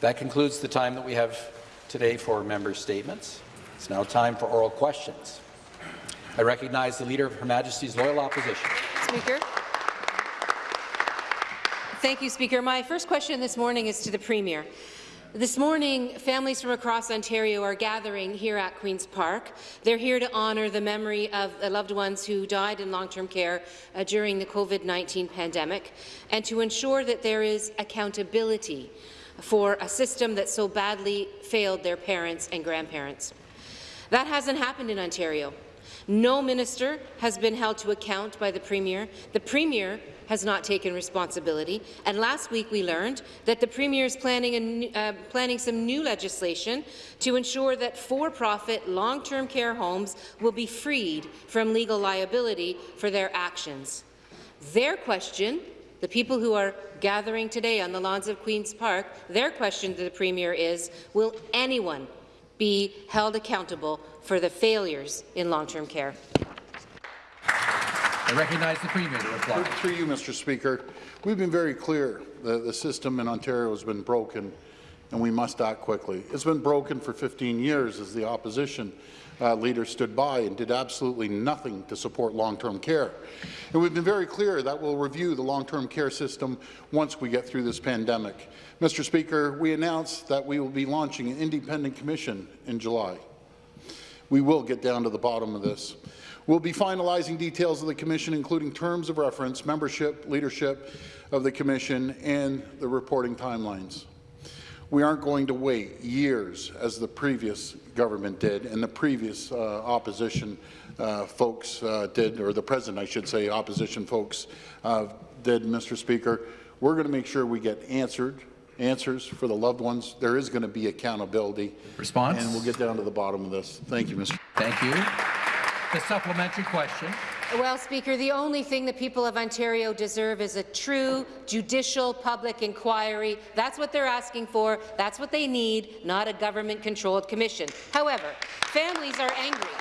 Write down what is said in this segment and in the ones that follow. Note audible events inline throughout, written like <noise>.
That concludes the time that we have today for member statements. It's now time for oral questions. I recognize the Leader of Her Majesty's Loyal Opposition. Speaker. Thank you, Speaker. My first question this morning is to the Premier. This morning, families from across Ontario are gathering here at Queen's Park. They're here to honour the memory of the loved ones who died in long-term care uh, during the COVID-19 pandemic and to ensure that there is accountability for a system that so badly failed their parents and grandparents. That hasn't happened in Ontario. No minister has been held to account by the Premier. The Premier has not taken responsibility. And last week we learned that the Premier is planning, a, uh, planning some new legislation to ensure that for-profit long-term care homes will be freed from legal liability for their actions. Their question the people who are gathering today on the lawns of Queen's Park, their question to the Premier is, will anyone be held accountable for the failures in long-term care? I recognize the Premier to reply. Through you, Mr. Speaker, we've been very clear that the system in Ontario has been broken and we must act quickly. It's been broken for 15 years as the opposition uh, leader stood by and did absolutely nothing to support long-term care. And we've been very clear that we'll review the long-term care system once we get through this pandemic. Mr. Speaker, we announced that we will be launching an independent commission in July. We will get down to the bottom of this. We'll be finalizing details of the commission, including terms of reference, membership, leadership of the commission, and the reporting timelines. We aren't going to wait years, as the previous government did and the previous uh, opposition uh, folks uh, did, or the president, I should say, opposition folks uh, did, Mr. Speaker. We're going to make sure we get answered answers for the loved ones. There is going to be accountability. Response? And we'll get down to the bottom of this. Thank you, Mr. Thank you. The supplementary question. Well, Speaker, the only thing the people of Ontario deserve is a true judicial public inquiry. That's what they're asking for. That's what they need, not a government-controlled commission. However, families are angry.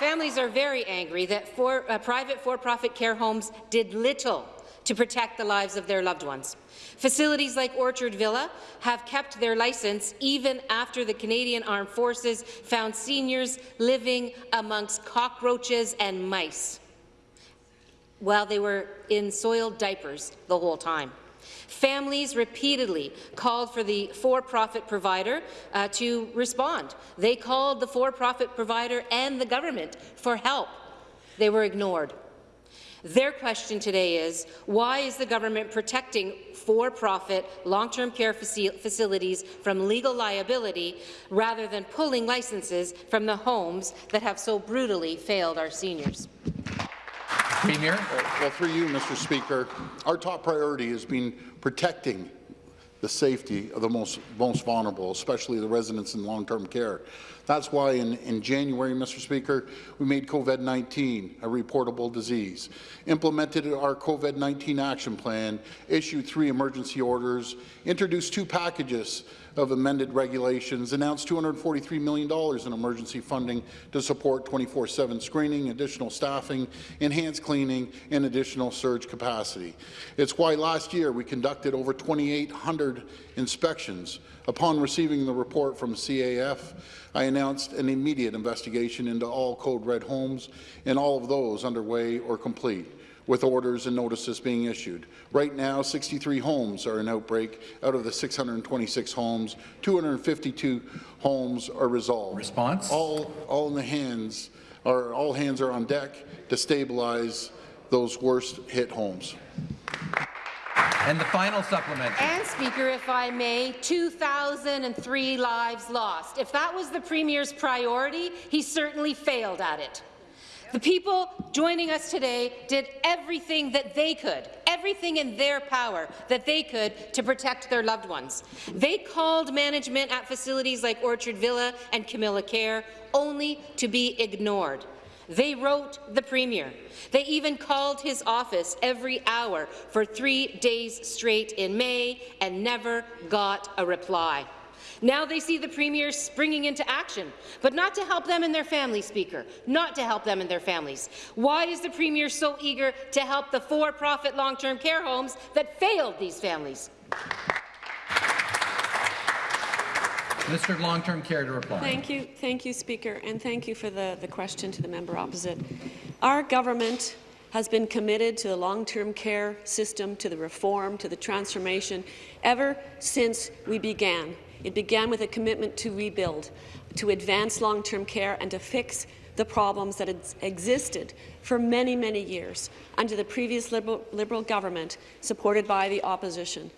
Families are very angry that for, uh, private for-profit care homes did little to protect the lives of their loved ones. Facilities like Orchard Villa have kept their licence even after the Canadian Armed Forces found seniors living amongst cockroaches and mice while they were in soiled diapers the whole time. Families repeatedly called for the for-profit provider uh, to respond. They called the for-profit provider and the government for help. They were ignored. Their question today is, why is the government protecting for-profit long-term care faci facilities from legal liability rather than pulling licenses from the homes that have so brutally failed our seniors? Premier. Well, through you, Mr. Speaker, our top priority has been protecting the safety of the most, most vulnerable, especially the residents in long-term care. That's why in, in January, Mr. Speaker, we made COVID-19 a reportable disease, implemented our COVID-19 action plan, issued three emergency orders, introduced two packages of amended regulations, announced $243 million in emergency funding to support 24-7 screening, additional staffing, enhanced cleaning, and additional surge capacity. It's why last year we conducted over 2,800 inspections. Upon receiving the report from CAF, I announced an immediate investigation into all Code Red homes and all of those underway or complete with orders and notices being issued. Right now, 63 homes are in outbreak. Out of the 626 homes, 252 homes are resolved. Response? All, all in the hands, or all hands are on deck to stabilize those worst hit homes. And the final supplementary. And, Speaker, if I may, 2,003 lives lost. If that was the Premier's priority, he certainly failed at it. The people joining us today did everything that they could, everything in their power that they could to protect their loved ones. They called management at facilities like Orchard Villa and Camilla Care only to be ignored. They wrote the Premier. They even called his office every hour for three days straight in May and never got a reply. Now they see the Premier springing into action, but not to help them and their families, Speaker, not to help them and their families. Why is the Premier so eager to help the for-profit long-term care homes that failed these families? Mr. Long-Term Care to reply. Thank you, thank you, Speaker, and thank you for the, the question to the member opposite. Our government has been committed to the long-term care system, to the reform, to the transformation, ever since we began. It began with a commitment to rebuild, to advance long-term care and to fix the problems that had existed for many, many years under the previous Liberal, Liberal government supported by the opposition.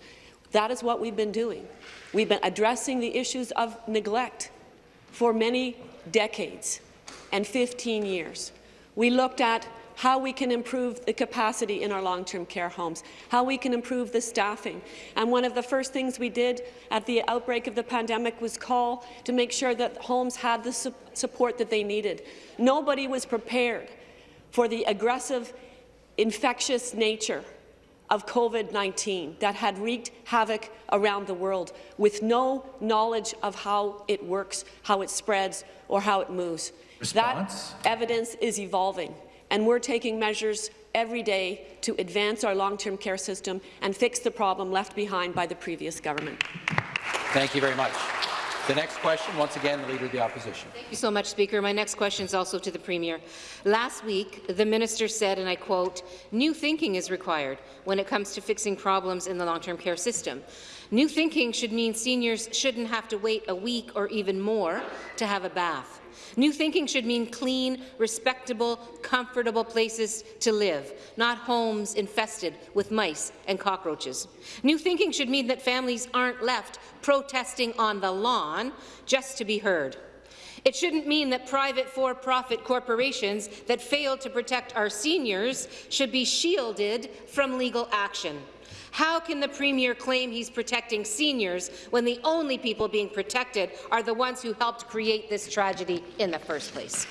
That is what we've been doing. We've been addressing the issues of neglect for many decades and 15 years. We looked at how we can improve the capacity in our long-term care homes, how we can improve the staffing. And one of the first things we did at the outbreak of the pandemic was call to make sure that homes had the su support that they needed. Nobody was prepared for the aggressive, infectious nature of COVID-19 that had wreaked havoc around the world with no knowledge of how it works, how it spreads, or how it moves. Response? That evidence is evolving and we're taking measures every day to advance our long-term care system and fix the problem left behind by the previous government. Thank you very much. The next question, once again, the Leader of the Opposition. Thank you so much, Speaker. My next question is also to the Premier. Last week, the minister said, and I quote, new thinking is required when it comes to fixing problems in the long-term care system. New thinking should mean seniors shouldn't have to wait a week or even more to have a bath. New thinking should mean clean, respectable, comfortable places to live, not homes infested with mice and cockroaches. New thinking should mean that families aren't left protesting on the lawn just to be heard. It shouldn't mean that private for-profit corporations that fail to protect our seniors should be shielded from legal action. How can the Premier claim he's protecting seniors when the only people being protected are the ones who helped create this tragedy in the first place?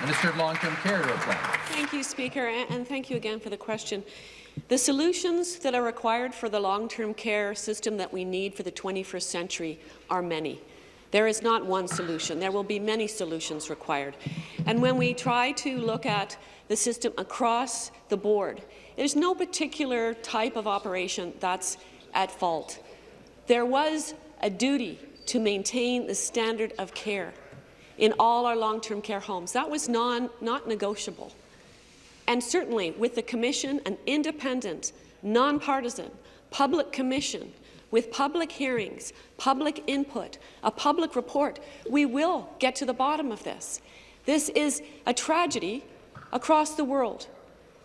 Minister of Long-Term Care to reply. Thank you, Speaker, and thank you again for the question. The solutions that are required for the long-term care system that we need for the 21st century are many. There is not one solution. There will be many solutions required. And when we try to look at the system across the board, there's no particular type of operation that's at fault. There was a duty to maintain the standard of care in all our long-term care homes. That was non, not negotiable. And certainly with the Commission, an independent, nonpartisan, public commission with public hearings, public input, a public report, we will get to the bottom of this. This is a tragedy across the world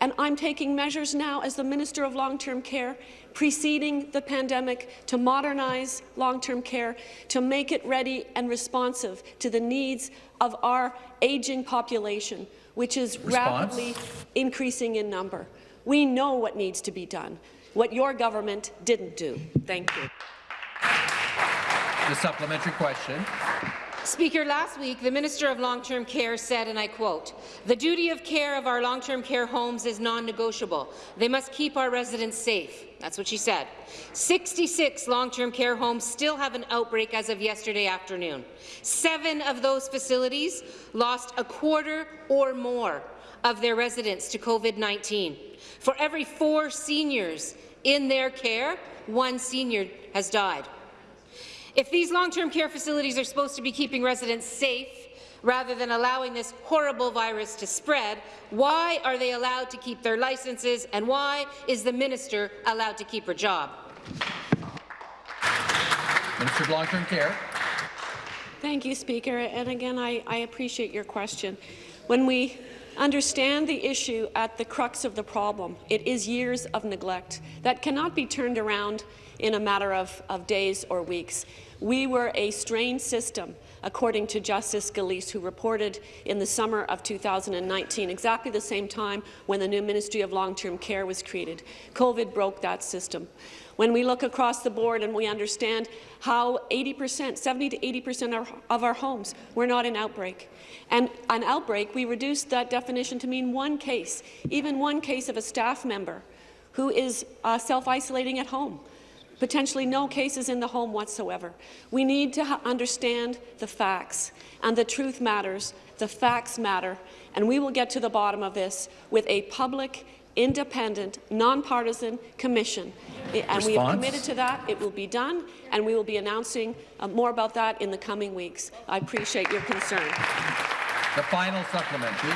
and I'm taking measures now as the Minister of Long-Term Care preceding the pandemic to modernize long-term care, to make it ready and responsive to the needs of our aging population, which is Response? rapidly increasing in number. We know what needs to be done, what your government didn't do. Thank you. The supplementary question. Speaker, last week, the Minister of Long-Term Care said, and I quote, the duty of care of our long-term care homes is non-negotiable. They must keep our residents safe. That's what she said. 66 long-term care homes still have an outbreak as of yesterday afternoon. Seven of those facilities lost a quarter or more of their residents to COVID-19. For every four seniors in their care, one senior has died. If these long-term care facilities are supposed to be keeping residents safe rather than allowing this horrible virus to spread, why are they allowed to keep their licenses and why is the minister allowed to keep her job? Minister of Long-Term Care. Thank you, Speaker. And again, I, I appreciate your question. When we understand the issue at the crux of the problem, it is years of neglect that cannot be turned around in a matter of, of days or weeks. We were a strained system, according to Justice Gillese, who reported in the summer of 2019, exactly the same time when the new Ministry of Long-Term Care was created. COVID broke that system. When we look across the board and we understand how 80%, 70 to 80 percent of our homes were not in outbreak. And an outbreak, we reduced that definition to mean one case, even one case of a staff member who is uh, self-isolating at home potentially no cases in the home whatsoever. We need to understand the facts, and the truth matters, the facts matter, and we will get to the bottom of this with a public independent, nonpartisan commission. I- And we have committed to that. It will be done, and we will be announcing uh, more about that in the coming weeks. I appreciate your concern. The final supplementary.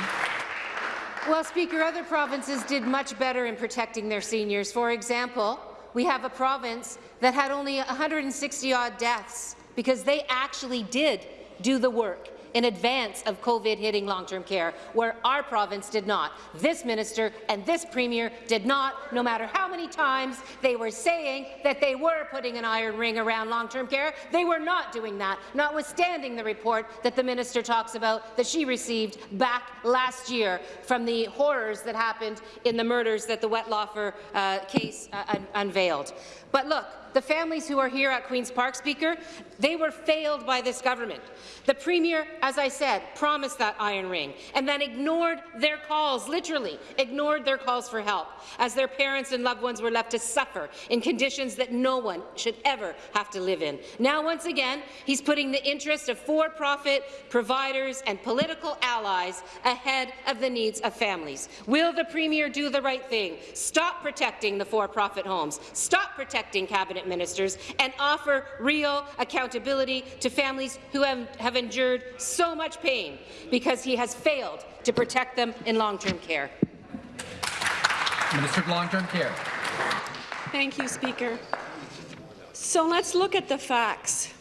Well, Speaker, other provinces did much better in protecting their seniors. For example, we have a province that had only 160-odd deaths because they actually did do the work in advance of COVID hitting long-term care, where our province did not. This minister and this premier did not, no matter how many times they were saying that they were putting an iron ring around long-term care. They were not doing that, notwithstanding the report that the minister talks about that she received back last year from the horrors that happened in the murders that the Wettlaufer uh, case uh, un unveiled. But look, the families who are here at Queen's Park, Speaker, they were failed by this government. The Premier, as I said, promised that iron ring and then ignored their calls, literally ignored their calls for help, as their parents and loved ones were left to suffer in conditions that no one should ever have to live in. Now, once again, he's putting the interest of for-profit providers and political allies ahead of the needs of families. Will the Premier do the right thing? Stop protecting the for-profit homes, stop protecting cabinet ministers, and offer real accountability to families who have, have endured so much pain because he has failed to protect them in long-term care. Minister of Long-Term Care. Thank you, Speaker. So let's look at the facts.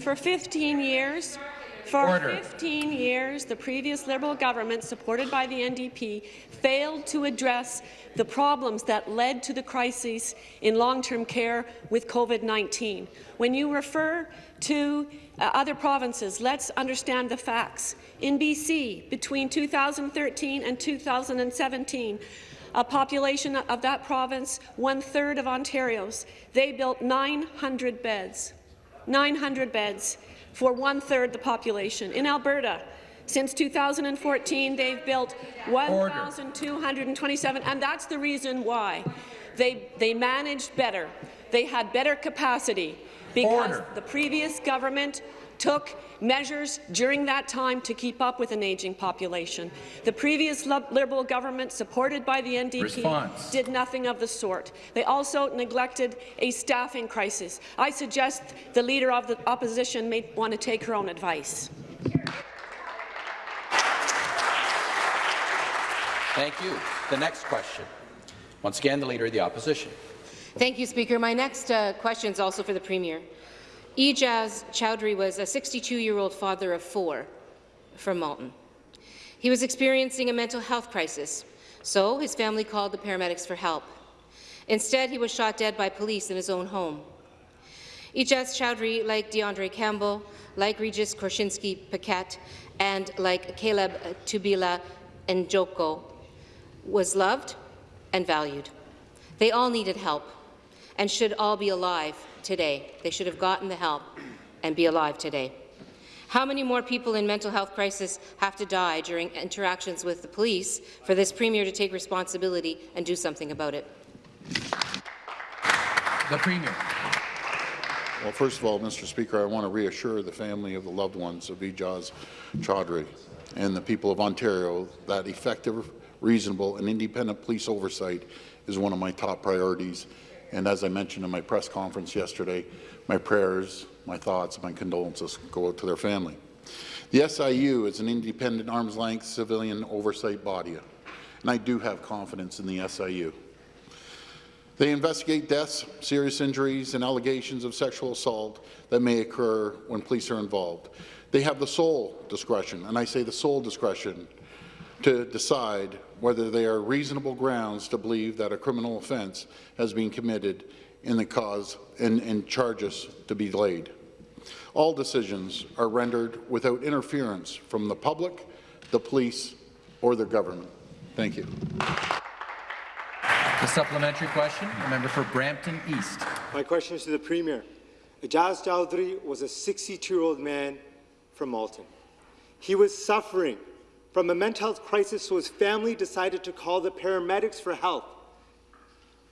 For 15 years, for Order. 15 years, the previous Liberal government, supported by the NDP, failed to address the problems that led to the crisis in long-term care with COVID-19. When you refer to uh, other provinces, let's understand the facts. In BC, between 2013 and 2017, a population of that province, one-third of Ontario's, they built 900 beds. 900 beds for one-third the population. In Alberta, since 2014, they've built 1,227, and that's the reason why. They, they managed better. They had better capacity because Order. the previous government took measures during that time to keep up with an aging population. The previous Liberal government, supported by the NDP, Response. did nothing of the sort. They also neglected a staffing crisis. I suggest the Leader of the Opposition may want to take her own advice. Thank you. The next question. Once again, the Leader of the Opposition. Thank you, Speaker. My next uh, question is also for the Premier. Ejaz Choudry was a 62-year-old father of four from Malton. He was experiencing a mental health crisis, so his family called the paramedics for help. Instead, he was shot dead by police in his own home. Ejaz Choudry, like D'Andre Campbell, like Regis Korshinsky Paquette, and like Caleb Tubila Njoko, was loved and valued. They all needed help and should all be alive today. They should have gotten the help and be alive today. How many more people in mental health crisis have to die during interactions with the police for this Premier to take responsibility and do something about it? The Premier. Well, first of all, Mr. Speaker, I want to reassure the family of the loved ones of Ijaz Choudry and the people of Ontario that effective, reasonable and independent police oversight is one of my top priorities. And as I mentioned in my press conference yesterday, my prayers, my thoughts, my condolences go out to their family. The SIU is an independent arm's-length civilian oversight body, and I do have confidence in the SIU. They investigate deaths, serious injuries, and allegations of sexual assault that may occur when police are involved. They have the sole discretion, and I say the sole discretion, to decide whether there are reasonable grounds to believe that a criminal offence has been committed in the cause and, and charges to be laid. All decisions are rendered without interference from the public, the police, or the government. Thank you. The supplementary question, a member for Brampton East. My question is to the Premier. Ajaz Choudry was a 62-year-old man from Malton. He was suffering from a mental health crisis, so his family decided to call the paramedics for help.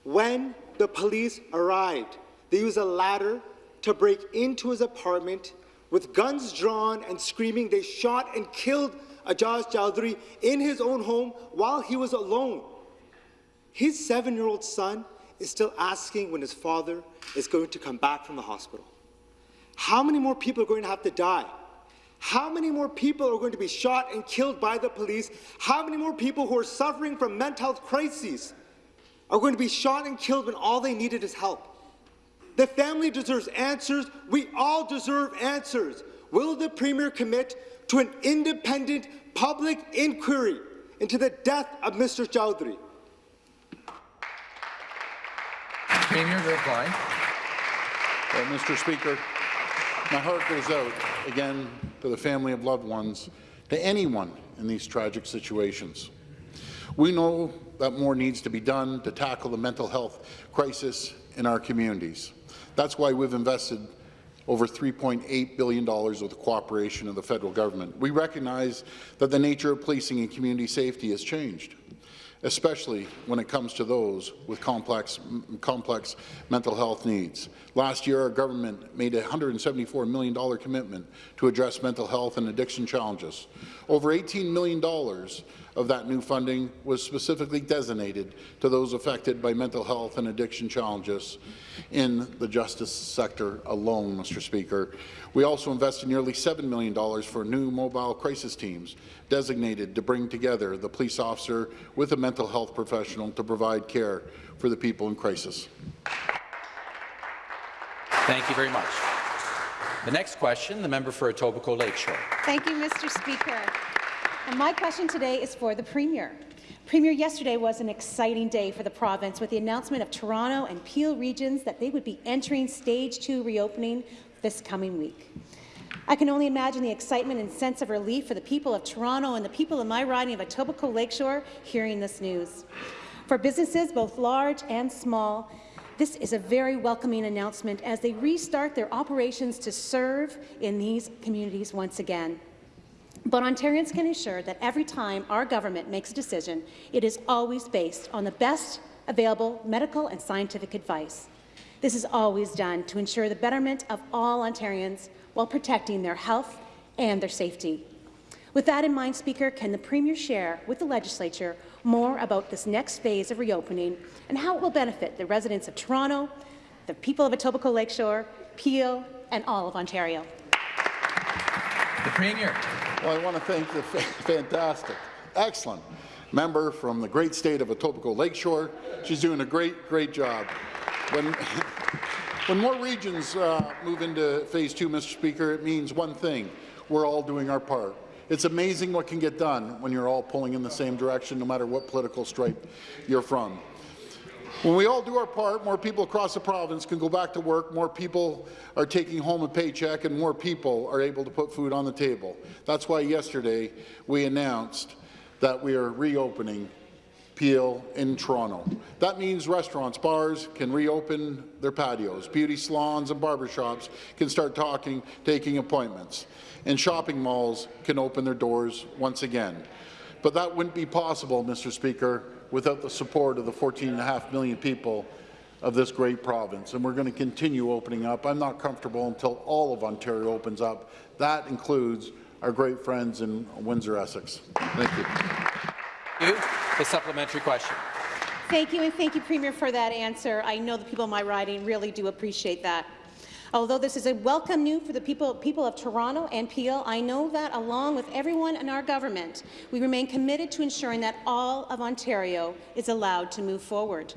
When the police arrived, they used a ladder to break into his apartment. With guns drawn and screaming, they shot and killed Ajaz Choudry in his own home while he was alone. His seven-year-old son is still asking when his father is going to come back from the hospital. How many more people are going to have to die? How many more people are going to be shot and killed by the police? How many more people who are suffering from mental health crises are going to be shot and killed when all they needed is help? The family deserves answers. We all deserve answers. Will the Premier commit to an independent public inquiry into the death of Mr. Choudry? Premier to reply. Well, Mr. Speaker, my heart goes out again to the family of loved ones, to anyone in these tragic situations. We know that more needs to be done to tackle the mental health crisis in our communities. That's why we've invested over $3.8 billion with the cooperation of the federal government. We recognize that the nature of policing and community safety has changed especially when it comes to those with complex, complex mental health needs. Last year, our government made a $174 million commitment to address mental health and addiction challenges. Over $18 million of that new funding was specifically designated to those affected by mental health and addiction challenges in the justice sector alone, Mr. Speaker. We also invested nearly $7 million for new mobile crisis teams designated to bring together the police officer with a mental health professional to provide care for the people in crisis. Thank you very much. The next question, the member for Etobicoke Lakeshore. Thank you, Mr. Speaker. And my question today is for the Premier. Premier, yesterday was an exciting day for the province with the announcement of Toronto and Peel regions that they would be entering stage two reopening this coming week. I can only imagine the excitement and sense of relief for the people of Toronto and the people in my riding of Etobicoke Lakeshore hearing this news. For businesses, both large and small, this is a very welcoming announcement as they restart their operations to serve in these communities once again. But Ontarians can assure that every time our government makes a decision, it is always based on the best available medical and scientific advice. This is always done to ensure the betterment of all Ontarians while protecting their health and their safety. With that in mind, Speaker, can the Premier share with the Legislature more about this next phase of reopening and how it will benefit the residents of Toronto, the people of Etobicoke Lakeshore, Peel, and all of Ontario? The Premier. Well, I want to thank the fantastic, excellent member from the great state of Etobicoke Lakeshore. She's doing a great, great job. When, <laughs> when more regions uh, move into phase two, Mr. Speaker, it means one thing. We're all doing our part. It's amazing what can get done when you're all pulling in the same direction, no matter what political stripe you're from. When we all do our part, more people across the province can go back to work, more people are taking home a paycheck, and more people are able to put food on the table. That's why yesterday we announced that we are reopening Peel in Toronto. That means restaurants, bars can reopen their patios. Beauty salons and barbershops can start talking, taking appointments. And shopping malls can open their doors once again. But that wouldn't be possible, Mr. Speaker, without the support of the 14.5 million people of this great province, and we're going to continue opening up. I'm not comfortable until all of Ontario opens up. That includes our great friends in Windsor, Essex. Thank you. You, the supplementary question. Thank you, and thank you, Premier, for that answer. I know the people in my riding really do appreciate that. Although this is a welcome news for the people, people of Toronto and Peel, I know that along with everyone in our government, we remain committed to ensuring that all of Ontario is allowed to move forward.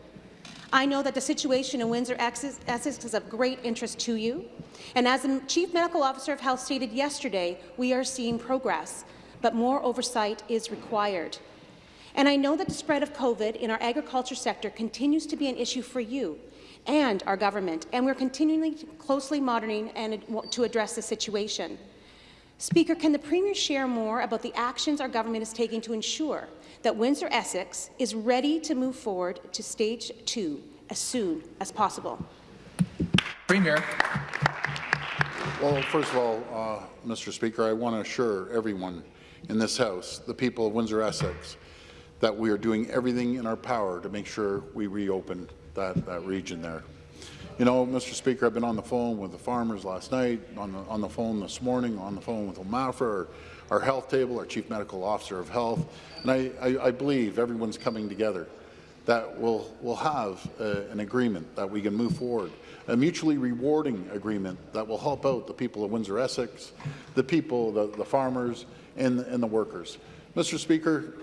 I know that the situation in Windsor Essex is of great interest to you, and as the Chief Medical Officer of Health stated yesterday, we are seeing progress, but more oversight is required. And I know that the spread of COVID in our agriculture sector continues to be an issue for you, and our government, and we're continually closely monitoring and to address the situation. Speaker, can the Premier share more about the actions our government is taking to ensure that Windsor Essex is ready to move forward to stage two as soon as possible? Premier. Well, first of all, uh, Mr. Speaker, I want to assure everyone in this House, the people of Windsor Essex, that we are doing everything in our power to make sure we reopen that, that region there. You know, Mr. Speaker, I've been on the phone with the farmers last night, on the, on the phone this morning, on the phone with OMAFRA, our, our health table, our Chief Medical Officer of Health, and I, I, I believe everyone's coming together that we'll, we'll have uh, an agreement that we can move forward, a mutually rewarding agreement that will help out the people of Windsor-Essex, the people, the, the farmers, and, and the workers. Mr. Speaker,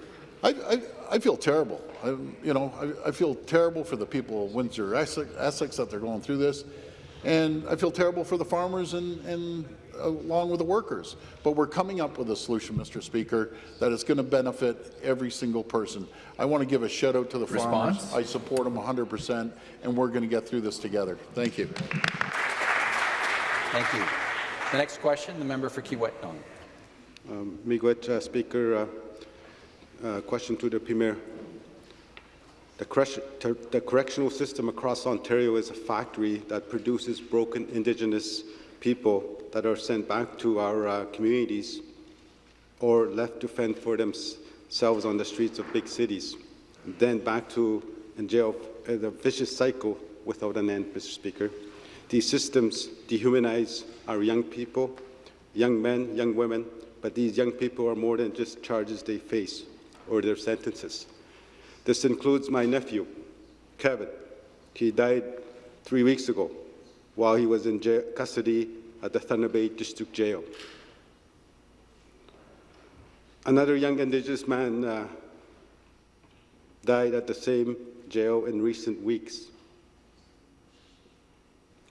I, I, I feel terrible. I, you know, I, I feel terrible for the people of Windsor, Essex, Essex that they're going through this, and I feel terrible for the farmers and, and along with the workers. But we're coming up with a solution, Mr. Speaker, that is going to benefit every single person. I want to give a shout out to the Response? farmers. I support them 100%, and we're going to get through this together. Thank you. Thank you. The next question, the member for Kiiwetinoong. Um, Miigwech, uh, Speaker, uh, uh, question to the Premier. The, the correctional system across Ontario is a factory that produces broken Indigenous people that are sent back to our uh, communities or left to fend for themselves on the streets of big cities, and then back to in jail, uh, the vicious cycle without an end, Mr. Speaker. These systems dehumanize our young people, young men, young women, but these young people are more than just charges they face or their sentences. This includes my nephew, Kevin. He died three weeks ago while he was in custody at the Thunder Bay District Jail. Another young Indigenous man uh, died at the same jail in recent weeks.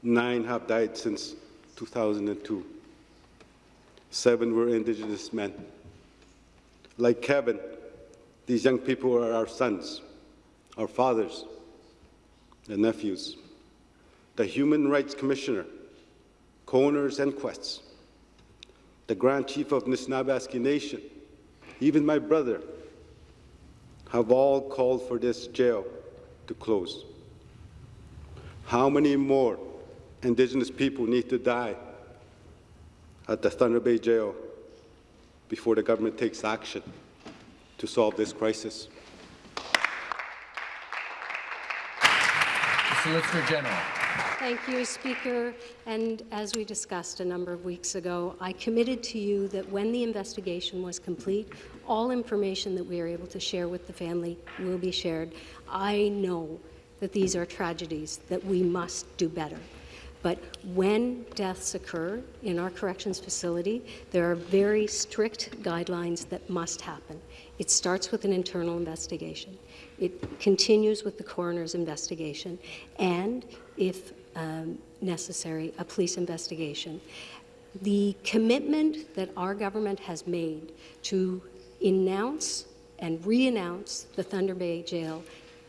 Nine have died since 2002. Seven were Indigenous men. Like Kevin, these young people are our sons, our fathers, and nephews. The Human Rights Commissioner, Coroners Inquests, the Grand Chief of Nishnawbe Nation, even my brother, have all called for this jail to close. How many more Indigenous people need to die at the Thunder Bay Jail before the government takes action to solve this crisis? The Solicitor General. Thank you, Speaker. And as we discussed a number of weeks ago, I committed to you that when the investigation was complete, all information that we are able to share with the family will be shared. I know that these are tragedies that we must do better. But when deaths occur in our corrections facility, there are very strict guidelines that must happen. It starts with an internal investigation. It continues with the coroner's investigation. And if um, necessary, a police investigation. The commitment that our government has made to announce and re-announce the Thunder Bay Jail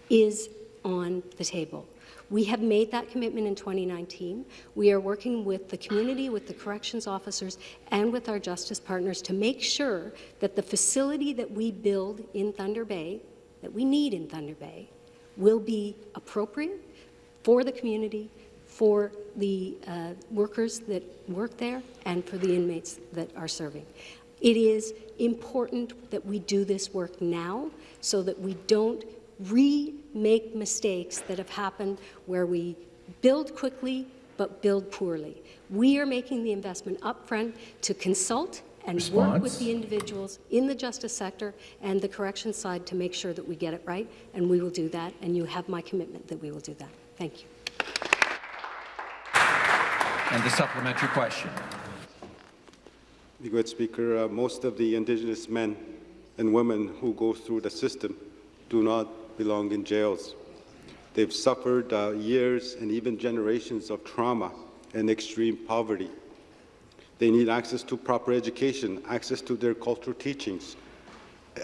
is on the table. We have made that commitment in 2019. We are working with the community, with the corrections officers, and with our justice partners to make sure that the facility that we build in Thunder Bay, that we need in Thunder Bay, will be appropriate for the community, for the uh, workers that work there, and for the inmates that are serving. It is important that we do this work now so that we don't remake mistakes that have happened where we build quickly but build poorly. We are making the investment upfront to consult and work with the individuals in the justice sector and the correction side to make sure that we get it right, and we will do that, and you have my commitment that we will do that. Thank you. And the supplementary question. Be good, Speaker. Uh, most of the Indigenous men and women who go through the system do not belong in jails. They've suffered uh, years and even generations of trauma and extreme poverty. They need access to proper education, access to their cultural teachings,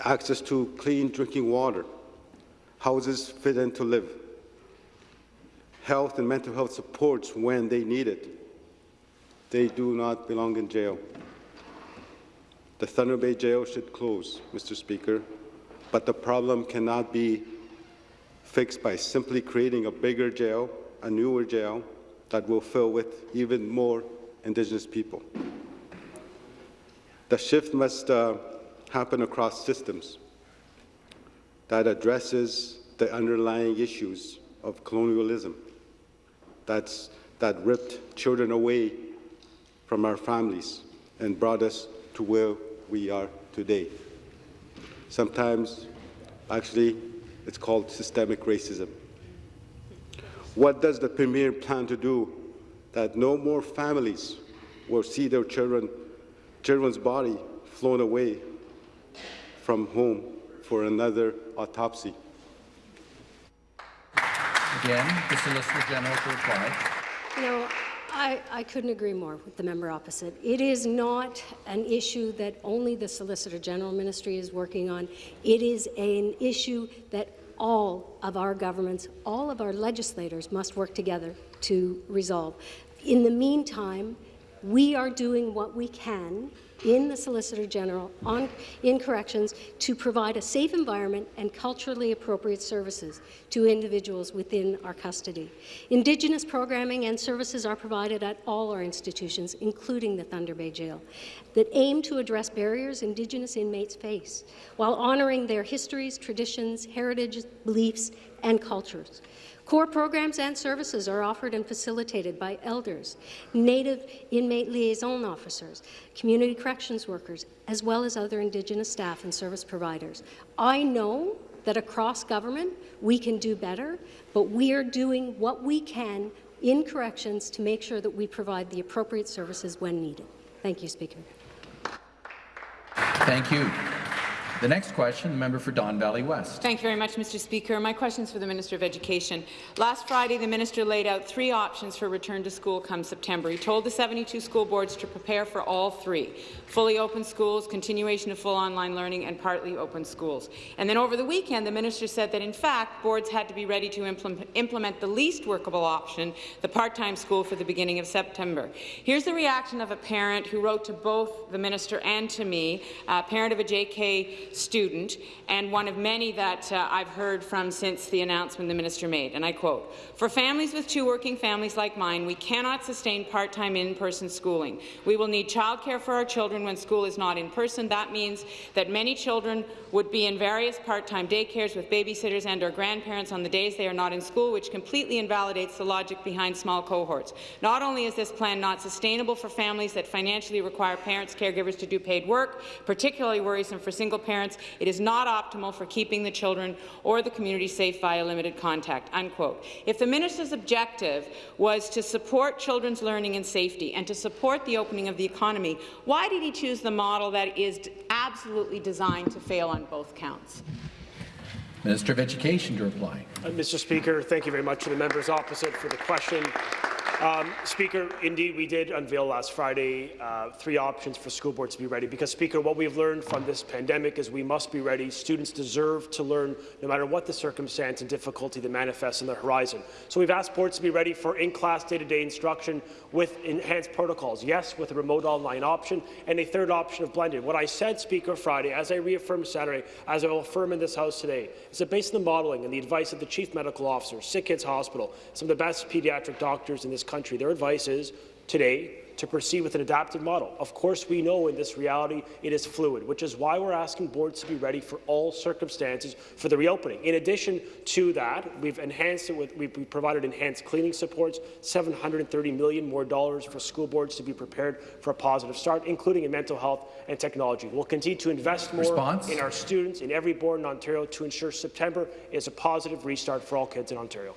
access to clean drinking water, houses fit and to live, health and mental health supports when they need it. They do not belong in jail. The Thunder Bay Jail should close, Mr. Speaker, but the problem cannot be fixed by simply creating a bigger jail, a newer jail, that will fill with even more Indigenous people. The shift must uh, happen across systems that addresses the underlying issues of colonialism that's, that ripped children away from our families and brought us to where we are today. Sometimes, actually, It's called systemic racism. What does the Premier plan to do that no more families will see their children, children's body flown away from home for another autopsy? Again, the Solicitor General to reply. No, I, I couldn't agree more with the member opposite. It is not an issue that only the Solicitor General Ministry is working on. It is an issue that all of our governments, all of our legislators must work together to resolve. In the meantime, we are doing what we can in the Solicitor General on, in corrections to provide a safe environment and culturally appropriate services to individuals within our custody. Indigenous programming and services are provided at all our institutions, including the Thunder Bay Jail, that aim to address barriers Indigenous inmates face while honouring their histories, traditions, heritage, beliefs and cultures. Core programs and services are offered and facilitated by elders, Native inmate liaison officers, community corrections workers, as well as other Indigenous staff and service providers. I know that across government we can do better, but we are doing what we can in corrections to make sure that we provide the appropriate services when needed. Thank you, Speaker. Thank you. The next question, the member for Don Valley West. Thank you very much, Mr. Speaker. My question is for the Minister of Education. Last Friday, the minister laid out three options for return to school come September. He told the 72 school boards to prepare for all three, fully open schools, continuation of full online learning, and partly open schools. And then over the weekend, the minister said that, in fact, boards had to be ready to implement, the least workable option, the part-time school, for the beginning of September. Here's the reaction of a parent who wrote to both the minister and to me, a parent of a JK student, and one of many that uh, I've heard from since the announcement the minister made, and I quote, For families with two working families like mine, we cannot sustain part-time in-person schooling. We will need childcare for our children when school is not in person. That means that many children would be in various part-time daycares with babysitters and or grandparents on the days they are not in school, which completely invalidates the logic behind small cohorts. Not only is this plan not sustainable for families that financially require parents, caregivers to do paid work, particularly worrisome for single parents, parents, it is not optimal for keeping the children or the community safe via limited contact." Unquote. If the minister's objective was to support children's learning and safety and to support the opening of the economy, why did he choose the model that is absolutely designed to fail on both counts? Minister of Education to reply. Uh, Mr. Speaker, thank you very much to the members opposite for the question. Um, Speaker, indeed, we did unveil last Friday uh, three options for school boards to be ready. Because, Speaker, what we've learned from this pandemic is we must be ready. Students deserve to learn no matter what the circumstance and difficulty that manifests on the horizon. So we've asked boards to be ready for in-class day-to-day instruction with enhanced protocols. Yes, with a remote online option and a third option of blended. What I said, Speaker, Friday, as I reaffirmed Saturday, as I will affirm in this House today, is that based on the modelling and the advice of the Chief Medical Officer, Sick Kids Hospital, some of the best pediatric doctors in this country. Their advice is today to proceed with an adapted model. Of course, we know in this reality it is fluid, which is why we're asking boards to be ready for all circumstances for the reopening. In addition to that, we've enhanced it with, we've provided enhanced cleaning supports, 730 million more dollars for school boards to be prepared for a positive start, including in mental health and technology. We'll continue to invest more Response? in our students in every board in Ontario to ensure September is a positive restart for all kids in Ontario.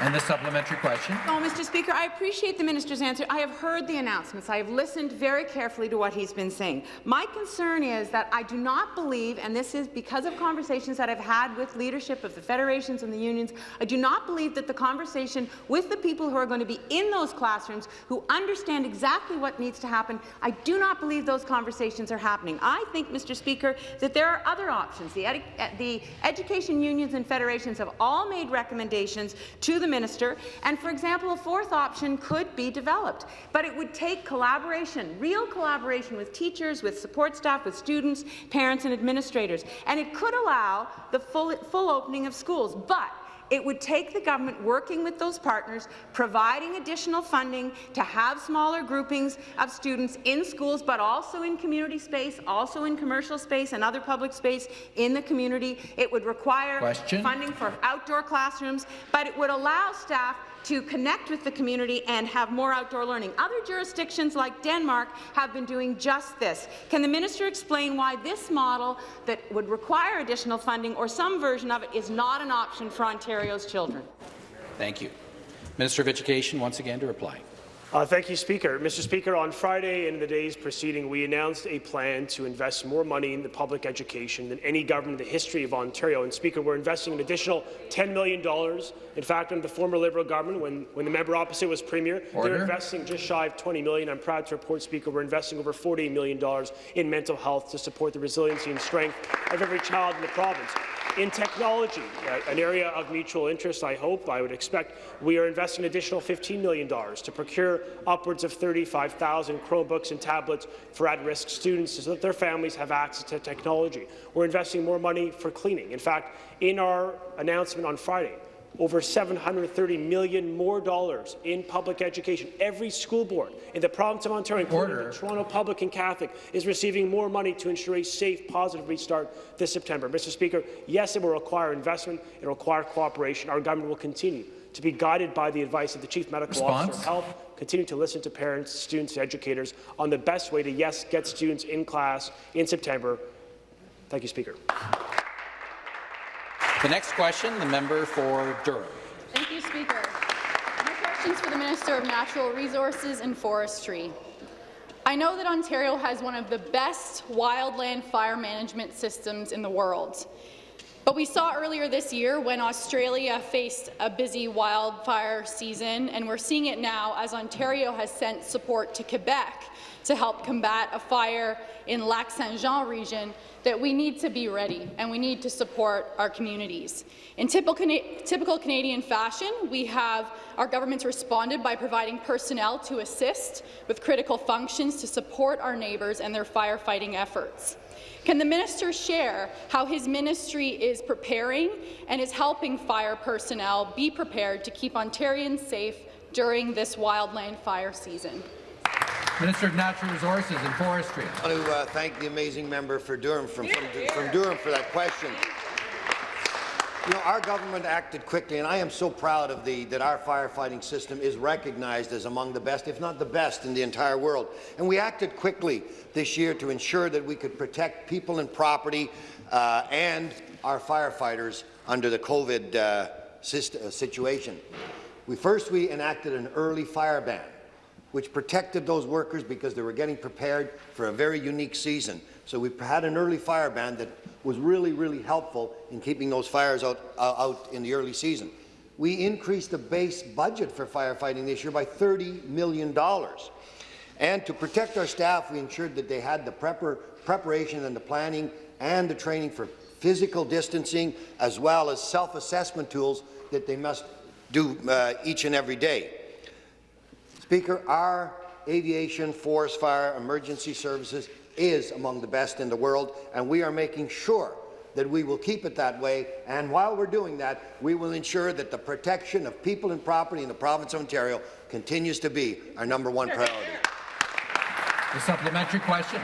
And the supplementary question. Oh, Mr. Speaker, I appreciate the minister's answer. I have heard the announcements. I have listened very carefully to what he's been saying. My concern is that I do not believe, and this is because of conversations that I've had with leadership of the federations and the unions, I do not believe that the conversation with the people who are going to be in those classrooms, who understand exactly what needs to happen, I do not believe those conversations are happening. I think, Mr. Speaker, that there are other options. The, the education unions and federations have all made recommendations to the minister, and for example, a fourth option could be developed. But it would take collaboration, real collaboration with teachers, with support staff, with students, parents and administrators, and it could allow the full, full opening of schools. But it would take the government working with those partners, providing additional funding to have smaller groupings of students in schools, but also in community space, also in commercial space and other public space in the community. It would require Question? funding for outdoor classrooms, but it would allow staff to connect with the community and have more outdoor learning. Other jurisdictions like Denmark have been doing just this. Can the minister explain why this model that would require additional funding or some version of it is not an option for Ontario's children? Thank you. Minister of Education, once again to reply. Uh, thank you, Speaker. Mr. Speaker, on Friday and in the days preceding, we announced a plan to invest more money in the public education than any government in the history of Ontario. And, Speaker, we're investing an additional $10 million. In fact, under the former Liberal government, when, when the member opposite was Premier, Order. they're investing just shy of 20 million. I'm proud to report, Speaker, we're investing over $48 million in mental health to support the resiliency and strength of every child in the province. In technology, an area of mutual interest, I hope, I would expect, we are investing an additional $15 million to procure upwards of 35,000 Chromebooks and tablets for at-risk students so that their families have access to technology. We're investing more money for cleaning. In fact, in our announcement on Friday, over 730 million more dollars in public education. Every school board in the province of Ontario, including Order. the Toronto Public and Catholic, is receiving more money to ensure a safe, positive restart this September. Mr. Speaker, yes, it will require investment. It will require cooperation. Our government will continue to be guided by the advice of the Chief Medical Officer Response? of Health, continue to listen to parents, students, educators on the best way to, yes, get students in class in September. Thank you, Speaker. The next question, the member for Durham. Thank you, Speaker. My question is for the Minister of Natural Resources and Forestry. I know that Ontario has one of the best wildland fire management systems in the world. But we saw earlier this year when Australia faced a busy wildfire season, and we're seeing it now as Ontario has sent support to Quebec to help combat a fire in Lac Saint-Jean region, that we need to be ready and we need to support our communities. In typical, Cana typical Canadian fashion, we have our governments responded by providing personnel to assist with critical functions to support our neighbours and their firefighting efforts. Can the minister share how his ministry is preparing and is helping fire personnel be prepared to keep Ontarians safe during this wildland fire season? Minister of Natural Resources and Forestry. I want to uh, thank the amazing member for Durham from, from, from Durham for that question. You know, our government acted quickly, and I am so proud of the that our firefighting system is recognized as among the best, if not the best, in the entire world. And we acted quickly this year to ensure that we could protect people and property uh, and our firefighters under the COVID uh, uh, situation. We first we enacted an early fire ban which protected those workers because they were getting prepared for a very unique season. So we had an early fire ban that was really, really helpful in keeping those fires out, uh, out in the early season. We increased the base budget for firefighting this year by $30 million. And to protect our staff, we ensured that they had the prepar preparation and the planning and the training for physical distancing, as well as self-assessment tools that they must do uh, each and every day. Speaker, our aviation, forest fire, emergency services is among the best in the world, and we are making sure that we will keep it that way. And while we're doing that, we will ensure that the protection of people and property in the province of Ontario continues to be our number one priority. The supplementary question.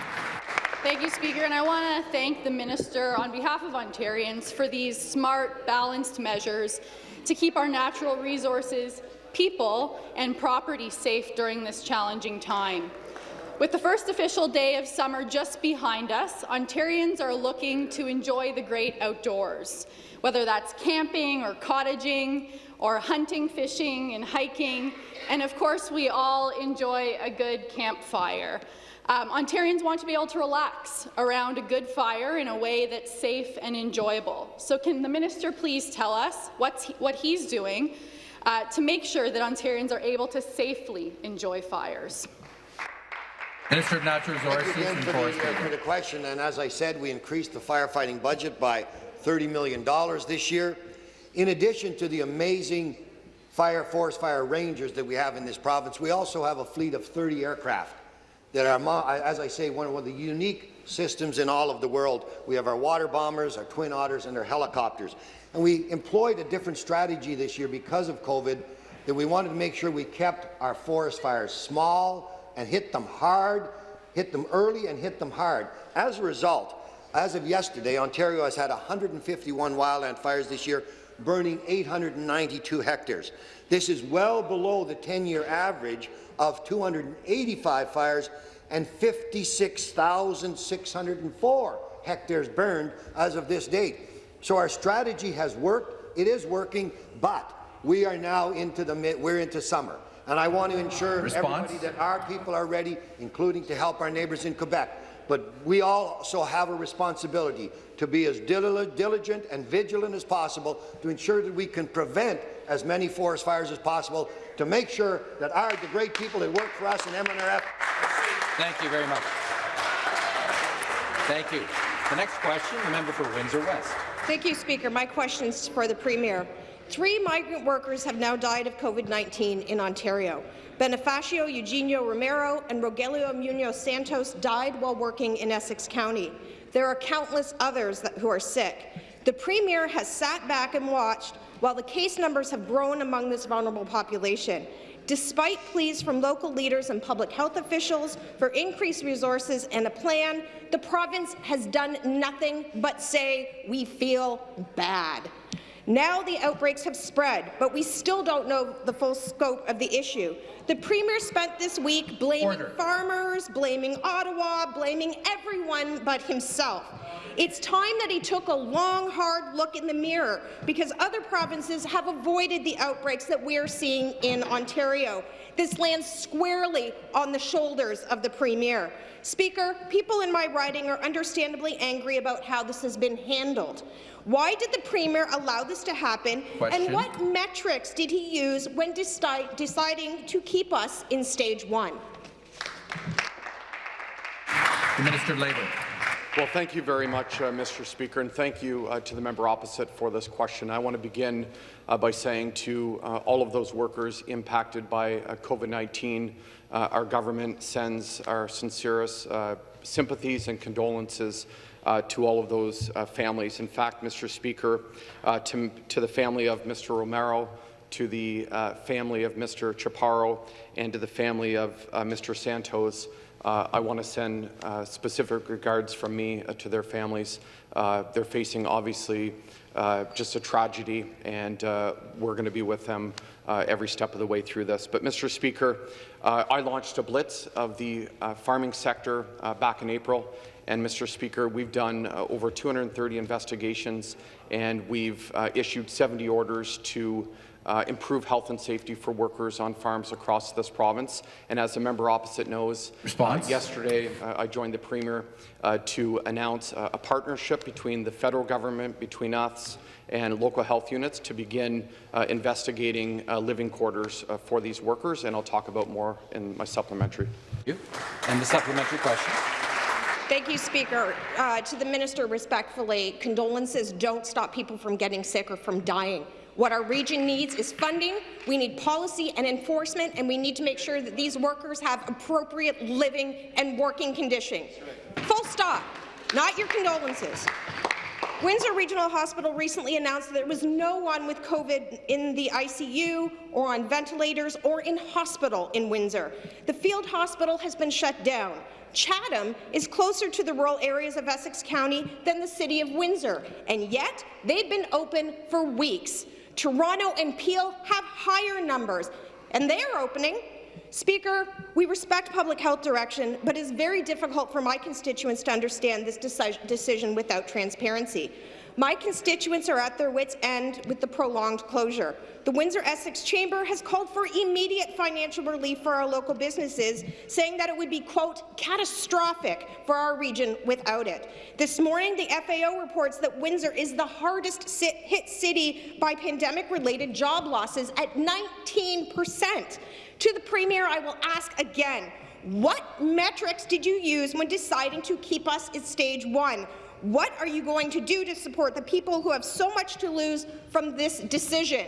Thank you, Speaker, and I want to thank the Minister on behalf of Ontarians for these smart, balanced measures to keep our natural resources, people and property safe during this challenging time. With the first official day of summer just behind us, Ontarians are looking to enjoy the great outdoors, whether that's camping or cottaging or hunting, fishing and hiking, and of course we all enjoy a good campfire. Um, Ontarians want to be able to relax around a good fire in a way that's safe and enjoyable. So can the minister please tell us what's he, what he's doing uh, to make sure that Ontarians are able to safely enjoy fires? Minister of Natural Resources Thank Resources you again and for the, uh, for the question. And as I said, we increased the firefighting budget by $30 million this year. In addition to the amazing fire forest fire rangers that we have in this province, we also have a fleet of 30 aircraft that are, as I say, one of the unique systems in all of the world. We have our water bombers, our twin otters, and our helicopters. And we employed a different strategy this year because of COVID that we wanted to make sure we kept our forest fires small and hit them hard, hit them early and hit them hard. As a result, as of yesterday, Ontario has had 151 wildland fires this year, burning 892 hectares. This is well below the 10-year average of 285 fires and 56,604 hectares burned as of this date. So our strategy has worked. It is working, but we are now into the mid, we're into summer. And I want to ensure Response? everybody that our people are ready, including to help our neighbours in Quebec. But we also have a responsibility to be as dil- diligent and vigilant as possible to ensure that we can prevent as many forest fires as possible to make sure that our the great people that work for us in MNRF Thank you very much. Thank you. The next question, the member for Windsor West. Thank you, Speaker. My question is for the Premier. Three migrant workers have now died of COVID-19 in Ontario. Bonifacio Eugenio Romero and Rogelio Munoz Santos died while working in Essex County. There are countless others that, who are sick. The Premier has sat back and watched while the case numbers have grown among this vulnerable population. Despite pleas from local leaders and public health officials for increased resources and a plan, the province has done nothing but say, we feel bad. Now the outbreaks have spread, but we still don't know the full scope of the issue. The Premier spent this week blaming Order. farmers, blaming Ottawa, blaming everyone but himself. It's time that he took a long, hard look in the mirror because other provinces have avoided the outbreaks that we're seeing in Ontario. This lands squarely on the shoulders of the Premier. Speaker, people in my riding are understandably angry about how this has been handled. Why did the Premier allow this to happen, Question. and what metrics did he use when deci deciding to keep us in stage one? The Minister of Labour. Well, thank you very much, uh, Mr. Speaker, and thank you uh, to the member opposite for this question. I want to begin uh, by saying to uh, all of those workers impacted by uh, COVID-19, uh, our government sends our sincerest uh, sympathies and condolences uh, to all of those uh, families. In fact, Mr. Speaker, uh, to, to the family of Mr. Romero, to the uh, family of Mr. Chaparro, and to the family of uh, Mr. Santos, uh, I want to send uh, specific regards from me uh, to their families. Uh, they're facing, obviously, just a tragedy, and we're going to be with them every step of the way through this. But, Mr. Speaker, I launched a blitz of the farming sector back in April, and, Mr. Speaker, we've done uh, over 230 investigations, and we've uh, issued 70 orders to uh, improve health and safety for workers on farms across this province. And as the member opposite knows, Response? uh, yesterday uh, I joined the Premier uh, to announce uh, a partnership between the federal government, between us, and local health units to begin uh, investigating uh, living quarters uh, for these workers, and I'll talk about more in my supplementary. You. And the supplementary question. Thank you, Speaker. Uh, to the minister, respectfully, condolences don't stop people from getting sick or from dying. What our region needs is funding, we need policy and enforcement, and we need to make sure that these workers have appropriate living and working conditions. Full stop. Not your condolences. Windsor Regional Hospital recently announced that there was no one with COVID in the ICU or on ventilators or in hospital in Windsor. The field hospital has been shut down. Chatham is closer to the rural areas of Essex County than the city of Windsor, and yet they've been open for weeks. Toronto and Peel have higher numbers, and they are opening. Speaker, we respect public health direction, but it is very difficult for my constituents to understand this deci decision without transparency. My constituents are at their wits' end with the prolonged closure. The Windsor-Essex Chamber has called for immediate financial relief for our local businesses, saying that it would be, quote, catastrophic for our region without it. This morning, the FAO reports that Windsor is the hardest hit city by pandemic-related job losses at 19 percent. To the Premier, I will ask again, what metrics did you use when deciding to keep us at stage one? What are you going to do to support the people who have so much to lose from this decision?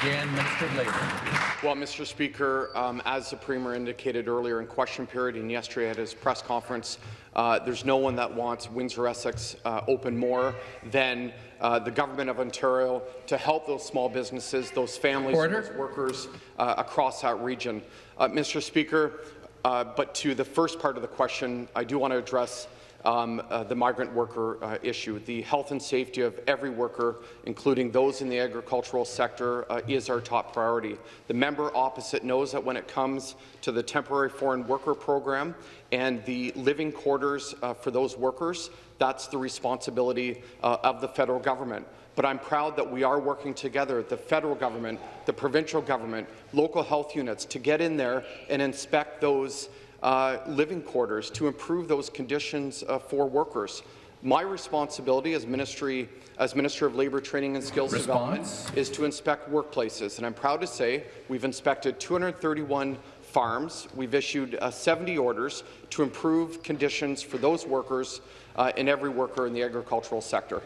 Again, Minister of Labour. Well, Mr. Speaker, um, as the Premier indicated earlier in question period and yesterday at his press conference, uh, there's no one that wants Windsor-Essex uh, open more than uh, the Government of Ontario to help those small businesses, those families, Order. those workers uh, across that region. Uh, Mr. Speaker, uh, but to the first part of the question, I do want to address um, uh, the migrant worker uh, issue. The health and safety of every worker, including those in the agricultural sector, uh, is our top priority. The member opposite knows that when it comes to the temporary foreign worker program and the living quarters uh, for those workers, that's the responsibility uh, of the federal government. But I'm proud that we are working together, the federal government, the provincial government, local health units, to get in there and inspect those uh, living quarters to improve those conditions uh, for workers. My responsibility as, Ministry, as Minister of Labour Training and Skills Response. Development is to inspect workplaces, and I'm proud to say we've inspected 231 farms. We've issued uh, 70 orders to improve conditions for those workers uh, and every worker in the agricultural sector.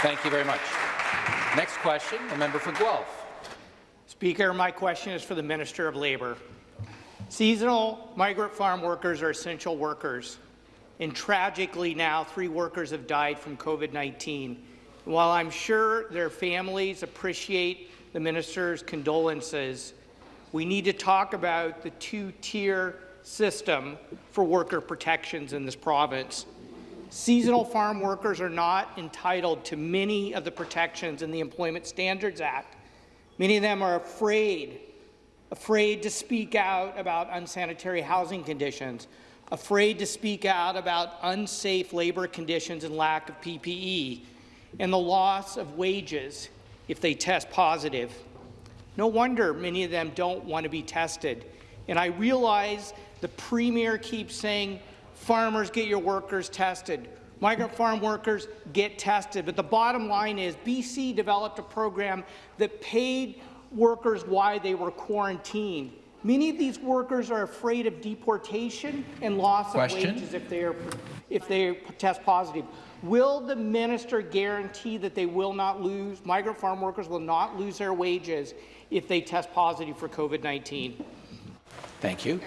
Thank you very much. Next question, the member for Guelph. Speaker, my question is for the Minister of Labour. Seasonal migrant farm workers are essential workers, and tragically now three workers have died from COVID-19. While I'm sure their families appreciate the minister's condolences, we need to talk about the two-tier system for worker protections in this province. Seasonal farm workers are not entitled to many of the protections in the Employment Standards Act. Many of them are afraid, afraid to speak out about unsanitary housing conditions, afraid to speak out about unsafe labour conditions and lack of PPE, and the loss of wages if they test positive. No wonder many of them don't want to be tested. And I realize the Premier keeps saying, farmers, get your workers tested. Migrant farm workers get tested. But the bottom line is BC developed a program that paid workers why they were quarantined. Many of these workers are afraid of deportation and loss Question. of wages if they, are, if they test positive. Will the minister guarantee that they will not lose, migrant farm workers will not lose their wages if they test positive for COVID-19? Thank you.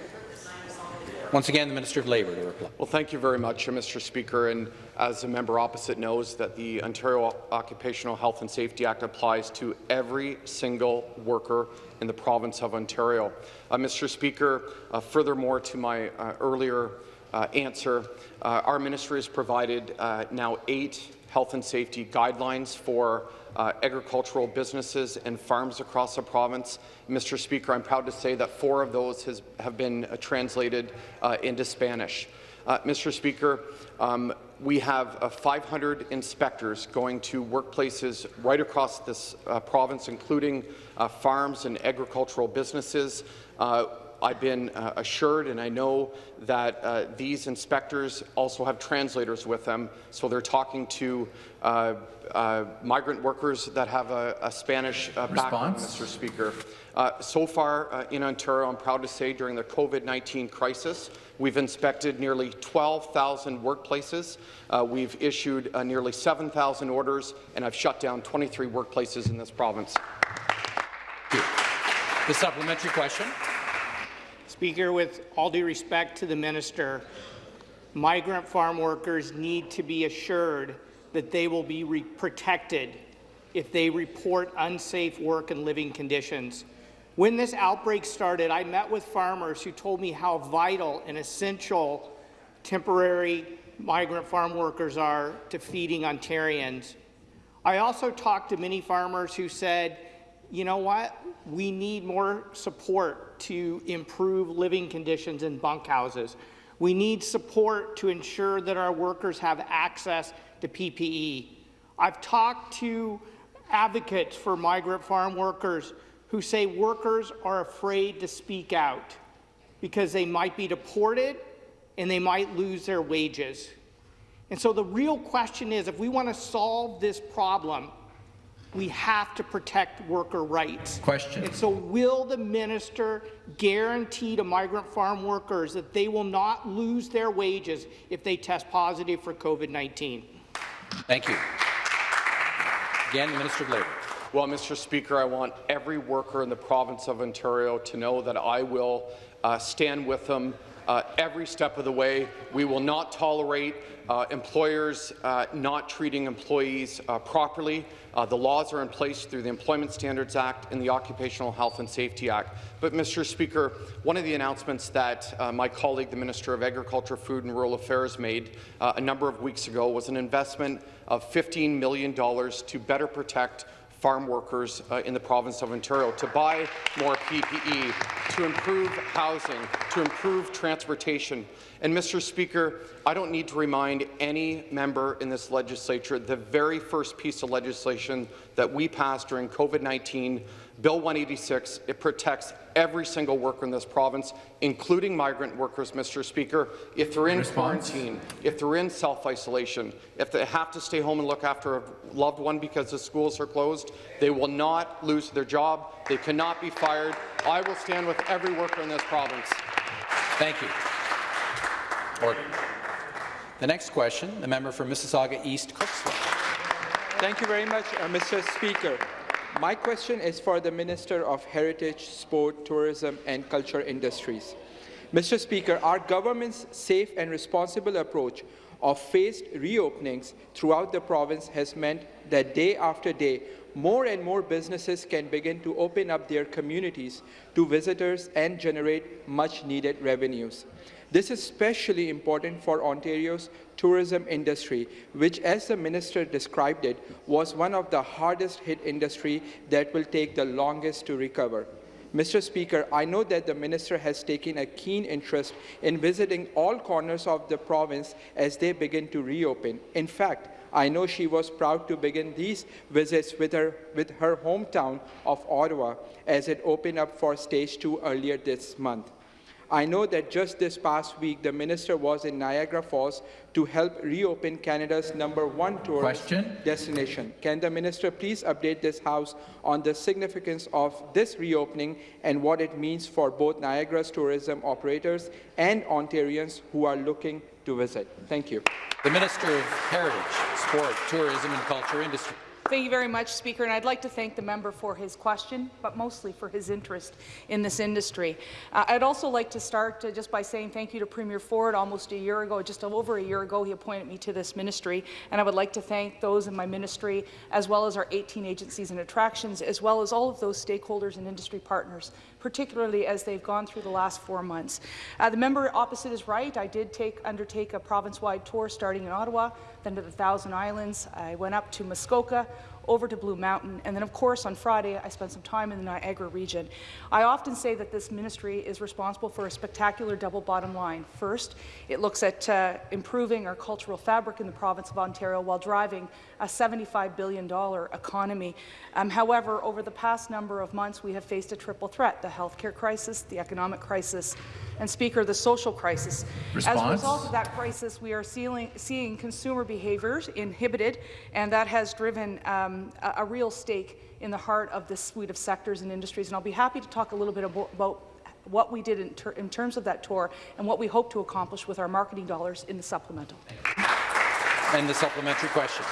Once again, the Minister of Labour to reply. Well, thank you very much, uh, Mr. Speaker. And as the member opposite knows, that the Ontario Occupational Health and Safety Act applies to every single worker in the province of Ontario. Uh, Mr. Speaker, uh, furthermore to my uh, earlier uh, answer, uh, our ministry has provided now eight health and safety guidelines for uh, agricultural businesses and farms across the province. Mr. Speaker, I'm proud to say that four of those has, have been uh, translated uh, into Spanish. Uh, Mr. Speaker, um, we have uh, 500 inspectors going to workplaces right across this uh, province, including farms and agricultural businesses. I've been uh, assured, and I know that uh, these inspectors also have translators with them, so they're talking to uh, uh, migrant workers that have a, a Spanish uh, background, Mr. Speaker. Uh, so far uh, in Ontario, I'm proud to say during the COVID-19 crisis, we've inspected nearly 12,000 workplaces. Uh, we've issued uh, nearly 7,000 orders, and I've shut down 23 workplaces in this province. The supplementary question. Speaker, with all due respect to the minister, migrant farm workers need to be assured that they will be protected if they report unsafe work and living conditions. When this outbreak started, I met with farmers who told me how vital and essential temporary migrant farm workers are to feeding Ontarians. I also talked to many farmers who said, you know what, we need more support to improve living conditions in bunkhouses. We need support to ensure that our workers have access to PPE. I've talked to advocates for migrant farm workers who say workers are afraid to speak out because they might be deported and they might lose their wages. And so the real question is, if we want to solve this problem, we have to protect worker rights. Question. And so will the minister guarantee to migrant farm workers that they will not lose their wages if they test positive for COVID-19? Thank you. Again, the Minister of Labour. Well, Mr. Speaker, I want every worker in the province of Ontario to know that I will uh, stand with them uh, every step of the way. We will not tolerate uh, employers uh, not treating employees uh, properly. Uh, the laws are in place through the Employment Standards Act and the Occupational Health and Safety Act. But, Mr. Speaker, one of the announcements that uh, my colleague, the Minister of Agriculture, Food and Rural Affairs, made a number of weeks ago was an investment of $15 million to better protect farm workers uh, in the province of Ontario to buy more PPE, to improve housing, to improve transportation. And, Mr. Speaker, I don't need to remind any member in this legislature the very first piece of legislation that we passed during COVID-19 Bill 186, it protects every single worker in this province, including migrant workers, Mr. Speaker, if they're in Response. quarantine, if they're in self-isolation, if they have to stay home and look after a loved one because the schools are closed, they will not lose their job. They cannot be fired. I will stand with every worker in this province. Thank you. Order. The next question, the member for Mississauga East Cooksville. Thank you very much, uh, Mr. Speaker. My question is for the Minister of Heritage, Sport, Tourism and Culture Industries. Mr. Speaker, our government's safe and responsible approach of phased reopenings throughout the province has meant that day after day, more and more businesses can begin to open up their communities to visitors and generate much-needed revenues. This is especially important for Ontario's tourism industry, which, as the minister described it, was one of the hardest hit industry that will take the longest to recover. Mr. Speaker, I know that the minister has taken a keen interest in visiting all corners of the province as they begin to reopen. In fact, I know she was proud to begin these visits with her, with her hometown of Ottawa as it opened up for stage two earlier this month. I know that just this past week, the minister was in Niagara Falls to help reopen Canada's number one tourist Question? destination. Can the minister please update this House on the significance of this reopening and what it means for both Niagara's tourism operators and Ontarians who are looking to visit? Thank you. The Minister of Heritage, Sport, Tourism and Culture Industry. Thank you very much, Speaker, and I'd like to thank the member for his question, but mostly for his interest in this industry. Uh, I'd also like to start uh, just by saying thank you to Premier Ford. Almost a year ago, just over a year ago, he appointed me to this ministry, and I would like to thank those in my ministry, as well as our 18 agencies and attractions, as well as all of those stakeholders and industry partners, particularly as they've gone through the last four months. Uh, the member opposite is right. I did take, undertake a province-wide tour starting in Ottawa, then to the Thousand Islands. I went up to Muskoka, over to Blue Mountain, and then of course on Friday I spent some time in the Niagara region. I often say that this ministry is responsible for a spectacular double bottom line. First, it looks at uh, improving our cultural fabric in the province of Ontario while driving a $75 billion economy. Um, however, over the past number of months we have faced a triple threat, the healthcare crisis, the economic crisis, and Speaker, the social crisis. As a result of that crisis, we are seeing, seeing consumer behaviours inhibited, and that has driven um, a, a real stake in the heart of this suite of sectors and industries. And I'll be happy to talk a little bit abo about what we did in, ter in terms of that tour and what we hope to accomplish with our marketing dollars in the supplemental. And the supplementary question.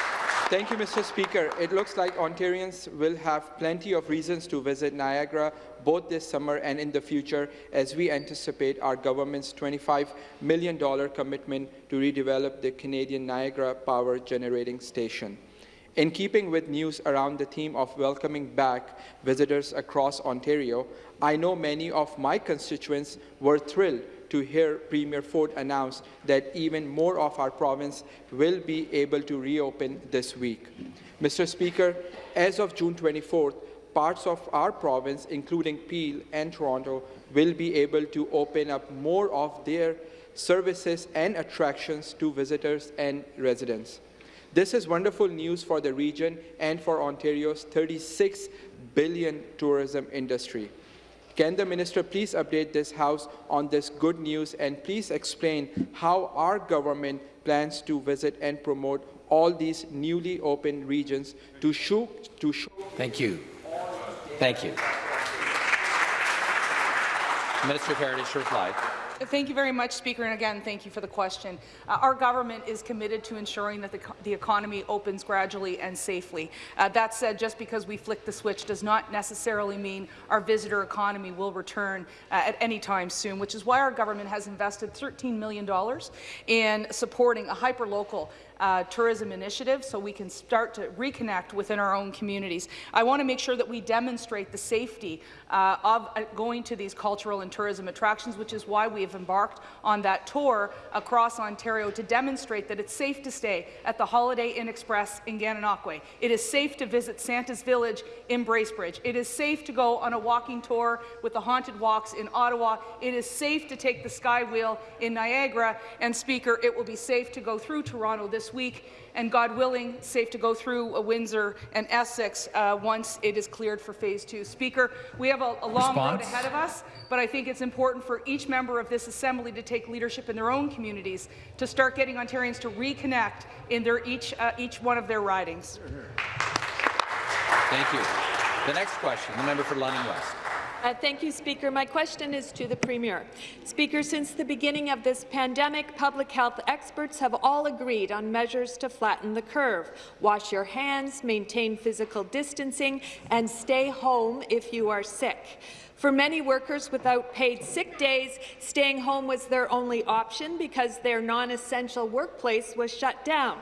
Thank you, Mr. Speaker. It looks like Ontarians will have plenty of reasons to visit Niagara both this summer and in the future as we anticipate our government's $25 million commitment to redevelop the Canadian Niagara Power Generating Station. In keeping with news around the theme of welcoming back visitors across Ontario, I know many of my constituents were thrilled to hear Premier Ford announce that even more of our province will be able to reopen this week. Mr. Speaker, as of June 24th, parts of our province, including Peel and Toronto, will be able to open up more of their services and attractions to visitors and residents. This is wonderful news for the region and for Ontario's 36 billion tourism industry. Can the minister please update this House on this good news and please explain how our government plans to visit and promote all these newly opened regions to show, to show Thank you. Thank you. Minister of Heritage to. Thank you very much, Speaker, and again, thank you for the question. Uh, our government is committed to ensuring that the, the economy opens gradually and safely. Uh, that said, just because we flick the switch does not necessarily mean our visitor economy will return uh, at any time soon, which is why our government has invested $13 million in supporting a hyperlocal uh, tourism initiative so we can start to reconnect within our own communities. I want to make sure that we demonstrate the safety uh, of uh, going to these cultural and tourism attractions, which is why we have embarked on that tour across Ontario to demonstrate that it's safe to stay at the Holiday Inn Express in Gananoque. It is safe to visit Santa's Village in Bracebridge. It is safe to go on a walking tour with the Haunted Walks in Ottawa. It is safe to take the Skywheel in Niagara. And, Speaker, it will be safe to go through Toronto this week and, God willing, safe to go through a Windsor and Essex uh, once it is cleared for Phase 2. Speaker, we have a, a long Response? road ahead of us, but I think it's important for each member of this Assembly to take leadership in their own communities to start getting Ontarians to reconnect in their each, uh, each one of their ridings. Thank you. The next question, the member for London West. Uh, thank you, Speaker. My question is to the Premier. Speaker, since the beginning of this pandemic, public health experts have all agreed on measures to flatten the curve. Wash your hands, maintain physical distancing, and stay home if you are sick. For many workers without paid sick days, staying home was their only option because their non-essential workplace was shut down.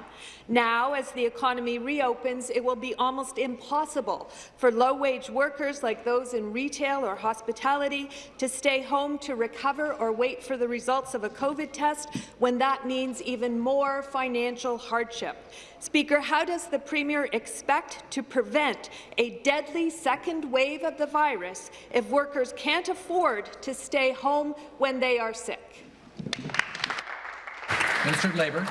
Now, as the economy reopens, it will be almost impossible for low-wage workers like those in retail or hospitality to stay home to recover or wait for the results of a COVID test when that means even more financial hardship. Speaker, how does the Premier expect to prevent a deadly second wave of the virus if workers can't afford to stay home when they are sick? Minister of Labour.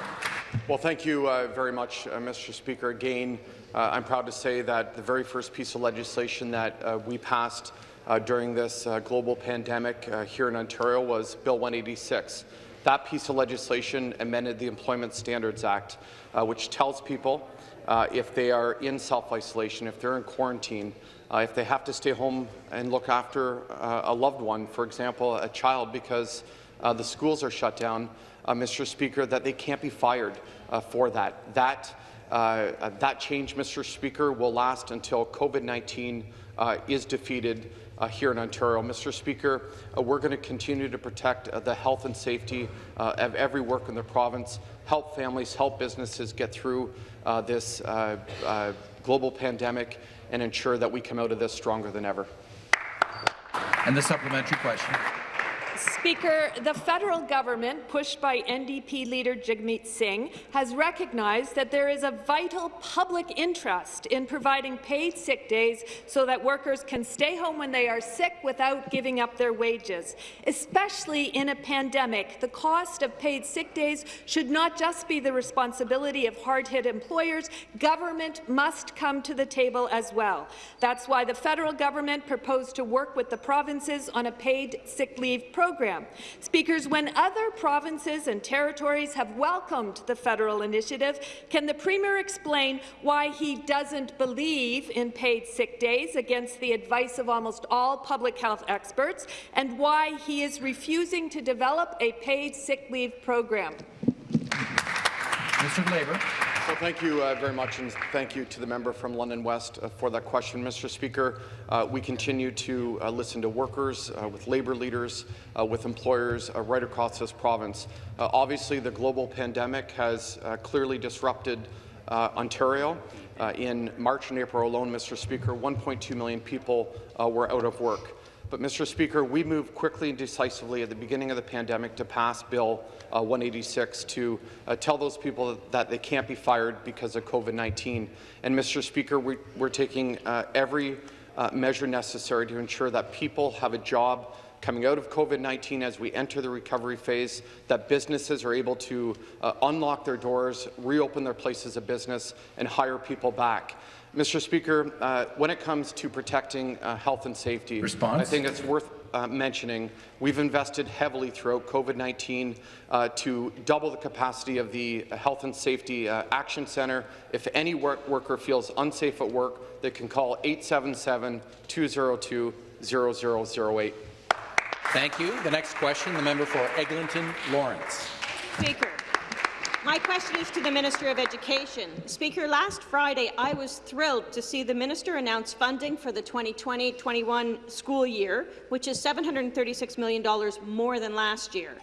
Well, thank you uh, very much, uh, Mr. Speaker. Again, uh, I'm proud to say that the very first piece of legislation that uh, we passed uh, during this uh, global pandemic here in Ontario was Bill 186. That piece of legislation amended the Employment Standards Act, which tells people if they are in self-isolation, if they're in quarantine, if they have to stay home and look after a loved one, for example, a child, because the schools are shut down, Mr. Speaker, that they can't be fired uh, for that. That, uh, that change, Mr. Speaker, will last until COVID-19 uh, is defeated uh, here in Ontario. Mr. Speaker, uh, we're going to continue to protect the health and safety of every worker in the province, help families, help businesses get through this global pandemic, and ensure that we come out of this stronger than ever. And the supplementary question. Speaker, the federal government, pushed by NDP leader Jagmeet Singh, has recognized that there is a vital public interest in providing paid sick days so that workers can stay home when they are sick without giving up their wages. Especially in a pandemic, the cost of paid sick days should not just be the responsibility of hard-hit employers. Government must come to the table as well. That's why the federal government proposed to work with the provinces on a paid sick leave program program. Speakers, when other provinces and territories have welcomed the federal initiative, can the Premier explain why he doesn't believe in paid sick days against the advice of almost all public health experts, and why he is refusing to develop a paid sick leave program? Mr. Labour. Well, thank you uh, very much, and thank you to the member from London West uh, for that question. Mr. Speaker, uh, we continue to uh, listen to workers, uh, with labour leaders, uh, with employers right across this province. obviously, the global pandemic has clearly disrupted Ontario. in March and April alone, Mr. Speaker, 1.2 million people were out of work. But, Mr. Speaker, we moved quickly and decisively at the beginning of the pandemic to pass Bill uh, 186 to uh, tell those people that they can't be fired because of COVID-19. And, Mr. Speaker, we, are taking uh, every uh, measure necessary to ensure that people have a job coming out of COVID-19 as we enter the recovery phase, that businesses are able to uh, unlock their doors, reopen their places of business, and hire people back. Mr. Speaker, uh, when it comes to protecting uh, health and safety, Response? I think it's worth uh, mentioning we've invested heavily throughout COVID-19 uh, to double the capacity of the Health and Safety uh, Action Centre. If any work worker feels unsafe at work, they can call 877-202-0008. Thank you. The next question, the member for Eglinton Lawrence. Speaker. My question is to the Minister of Education. Speaker, last Friday I was thrilled to see the Minister announce funding for the 2020-21 school year, which is $736 million more than last year.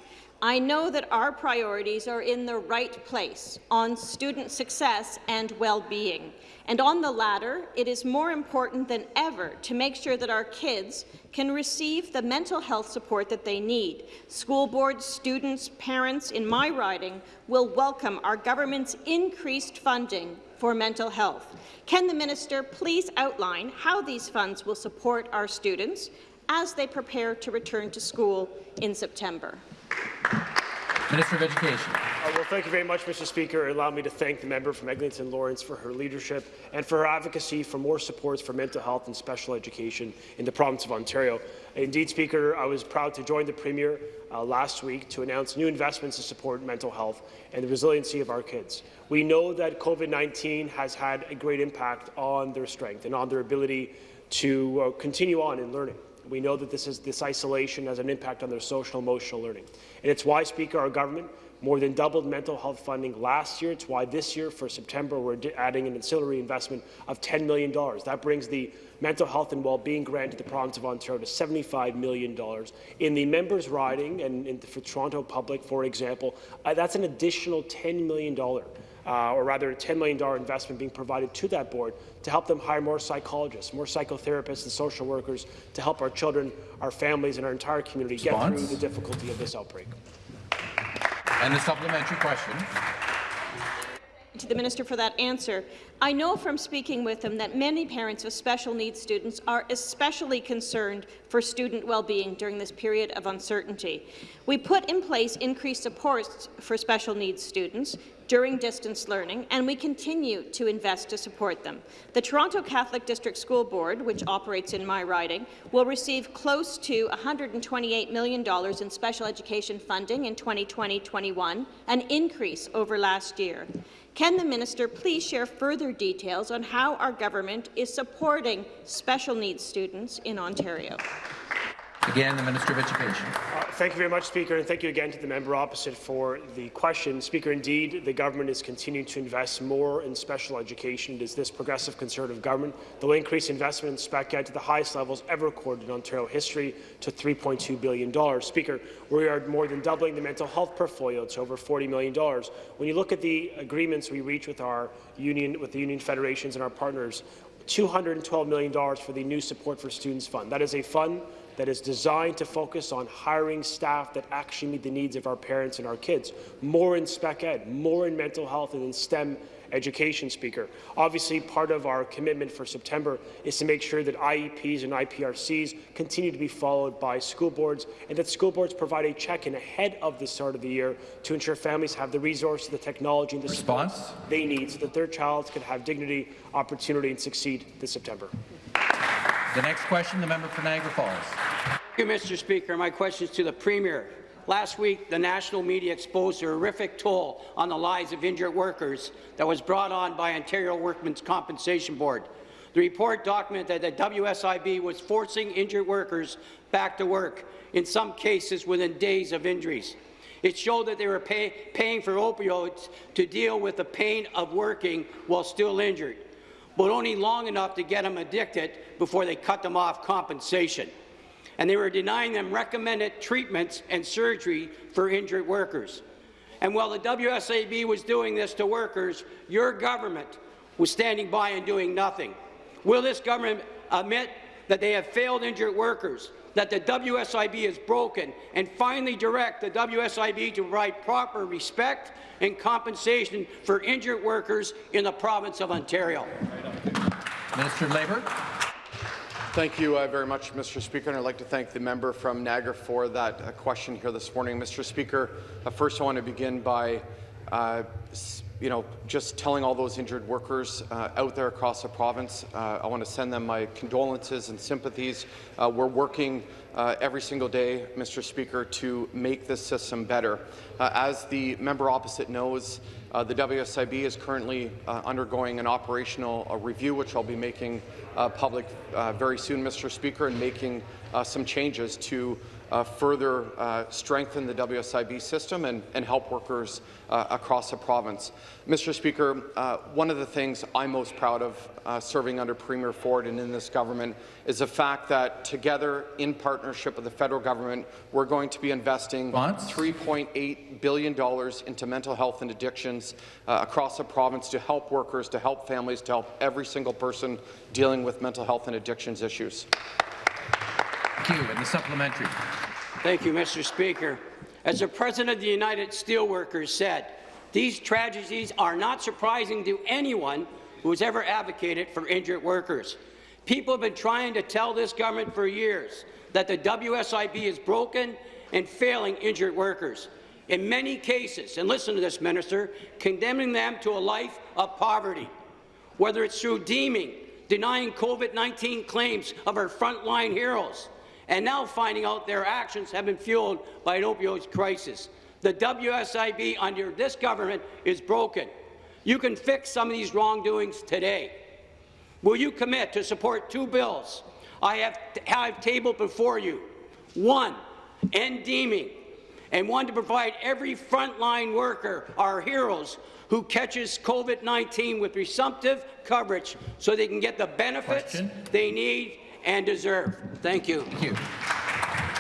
I know that our priorities are in the right place on student success and well-being. And on the latter, it is more important than ever to make sure that our kids can receive the mental health support that they need. School boards, students, parents in my riding will welcome our government's increased funding for mental health. Can the minister please outline how these funds will support our students as they prepare to return to school in September? Minister of Education. Uh, well, thank you very much, Mr. Speaker. Allow me to thank the member from Eglinton Lawrence for her leadership and for her advocacy for more supports for mental health and special education in the province of Ontario. Indeed, Speaker, I was proud to join the Premier uh, last week to announce new investments to support mental health and the resiliency of our kids. We know that COVID-19 has had a great impact on their strength and on their ability to uh, continue on in learning. We know that this, is, this isolation has an impact on their social emotional learning. And it's why, Speaker, our government more than doubled mental health funding last year. It's why this year, for September, we're adding an ancillary investment of $10 million. That brings the mental health and well-being grant to the province of Ontario to $75 million. In the members' riding, and, for Toronto Public, for example, uh, that's an additional $10 million uh, or rather a $10 million investment being provided to that board to help them hire more psychologists, more psychotherapists and social workers to help our children, our families, and our entire community Response? get through the difficulty of this outbreak. And the supplementary question. to the minister for that answer. I know from speaking with them that many parents of special needs students are especially concerned for student well-being during this period of uncertainty. We put in place increased supports for special needs students during distance learning, and we continue to invest to support them. The Toronto Catholic District School Board, which operates in my riding, will receive close to $128 million in special education funding in 2020-21, an increase over last year. Can the minister please share further details on how our government is supporting special needs students in Ontario? Again, the Minister of Education. Uh, thank you very much, Speaker, and thank you again to the member opposite for the question. Speaker, indeed, the government is continuing to invest more in special education. It is this progressive Conservative government that will increase investment in spec ed to the highest levels ever recorded in Ontario history to $3.2 billion. Speaker, we are more than doubling the mental health portfolio to over $40 million. When you look at the agreements we reach with our union, with the union federations and our partners, $212 million for the new Support for Students Fund. That is a fund that is designed to focus on hiring staff that actually meet the needs of our parents and our kids. More in spec ed, more in mental health and in STEM education speaker. Obviously, part of our commitment for September is to make sure that IEPs and IPRCs continue to be followed by school boards and that school boards provide a check-in ahead of the start of the year to ensure families have the resources, the technology, and the Response? support they need so that their child can have dignity, opportunity, and succeed this September. The next question, the member for Niagara Falls. Thank you, Mr. Speaker. My question is to the Premier. Last week, the national media exposed a horrific toll on the lives of injured workers that was brought on by Ontario Workmen's Compensation Board. The report documented that the WSIB was forcing injured workers back to work, in some cases within days of injuries. It showed that they were pay, paying for opioids to deal with the pain of working while still injured but only long enough to get them addicted before they cut them off compensation. And they were denying them recommended treatments and surgery for injured workers. And while the WSAB was doing this to workers, your government was standing by and doing nothing. Will this government admit that they have failed injured workers, that the WSIB is broken, and finally direct the WSIB to provide proper respect and compensation for injured workers in the province of Ontario? Minister of Labour. Thank you uh, very much, Mr. Speaker, and I'd like to thank the member from Niagara for that uh, question here this morning. Mr. Speaker, uh, first I want to begin by uh, you know, just telling all those injured workers uh, out there across the province, uh, I want to send them my condolences and sympathies. Uh, we're working uh, every single day, Mr. Speaker, to make this system better. Uh, as the member opposite knows, uh, the WSIB is currently undergoing an operational review, which I'll be making public very soon, Mr. Speaker, and making some changes to uh, further uh, strengthen the WSIB system and, and help workers uh, across the province. Mr. Speaker, uh, one of the things I'm most proud of uh, serving under Premier Ford and in this government is the fact that together, in partnership with the federal government, we're going to be investing $3.8 billion into mental health and addictions uh, across the province to help workers, to help families, to help every single person dealing with mental health and addictions issues. Thank you. And the supplementary. Thank you, Mr. Speaker. As the President of the United Steelworkers said, these tragedies are not surprising to anyone who has ever advocated for injured workers. People have been trying to tell this government for years that the WSIB is broken and failing injured workers. In many cases, and listen to this, Minister, condemning them to a life of poverty, whether it's through deeming, denying COVID-19 claims of our frontline heroes, and now finding out their actions have been fueled by an opioid crisis. The WSIB under this government is broken. You can fix some of these wrongdoings today. Will you commit to support two bills I have, have tabled before you? One, end deeming, and one to provide every frontline worker, our heroes, who catches COVID-19 with presumptive coverage so they can get the benefits Question. they need and deserve. Thank you. Thank you.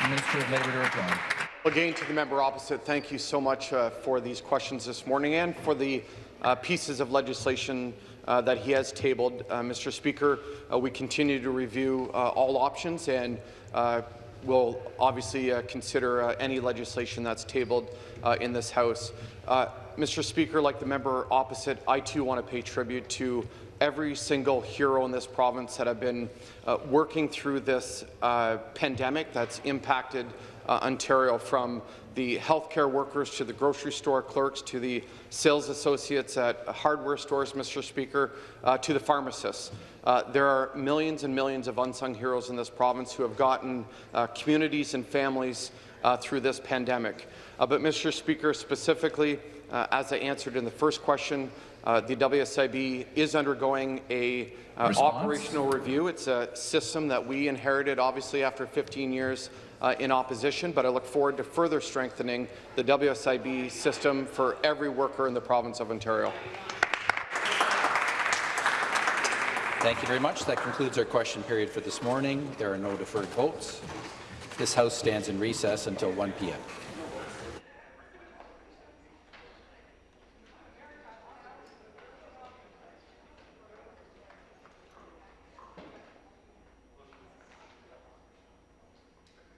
Minister of Labour to reply. Again, to the member opposite, thank you so much uh, for these questions this morning and for the uh, pieces of legislation uh, that he has tabled. Uh, Mr. Speaker, uh, we continue to review uh, all options and uh, will obviously uh, consider uh, any legislation that's tabled uh, in this House. Uh, Mr. Speaker, like the member opposite, I too want to pay tribute to every single hero in this province that have been uh, working through this uh, pandemic that's impacted uh, Ontario from the healthcare workers to the grocery store clerks to the sales associates at hardware stores, Mr. Speaker, uh, to the pharmacists. Uh, there are millions and millions of unsung heroes in this province who have gotten uh, communities and families through this pandemic. But, Mr. Speaker, specifically, as I answered in the first question, uh, the WSIB is undergoing a uh, operational review. It's a system that we inherited, obviously, after 15 years uh, in opposition, but I look forward to further strengthening the WSIB system for every worker in the province of Ontario. Thank you very much. That concludes our question period for this morning. There are no deferred votes. This House stands in recess until 1 p.m.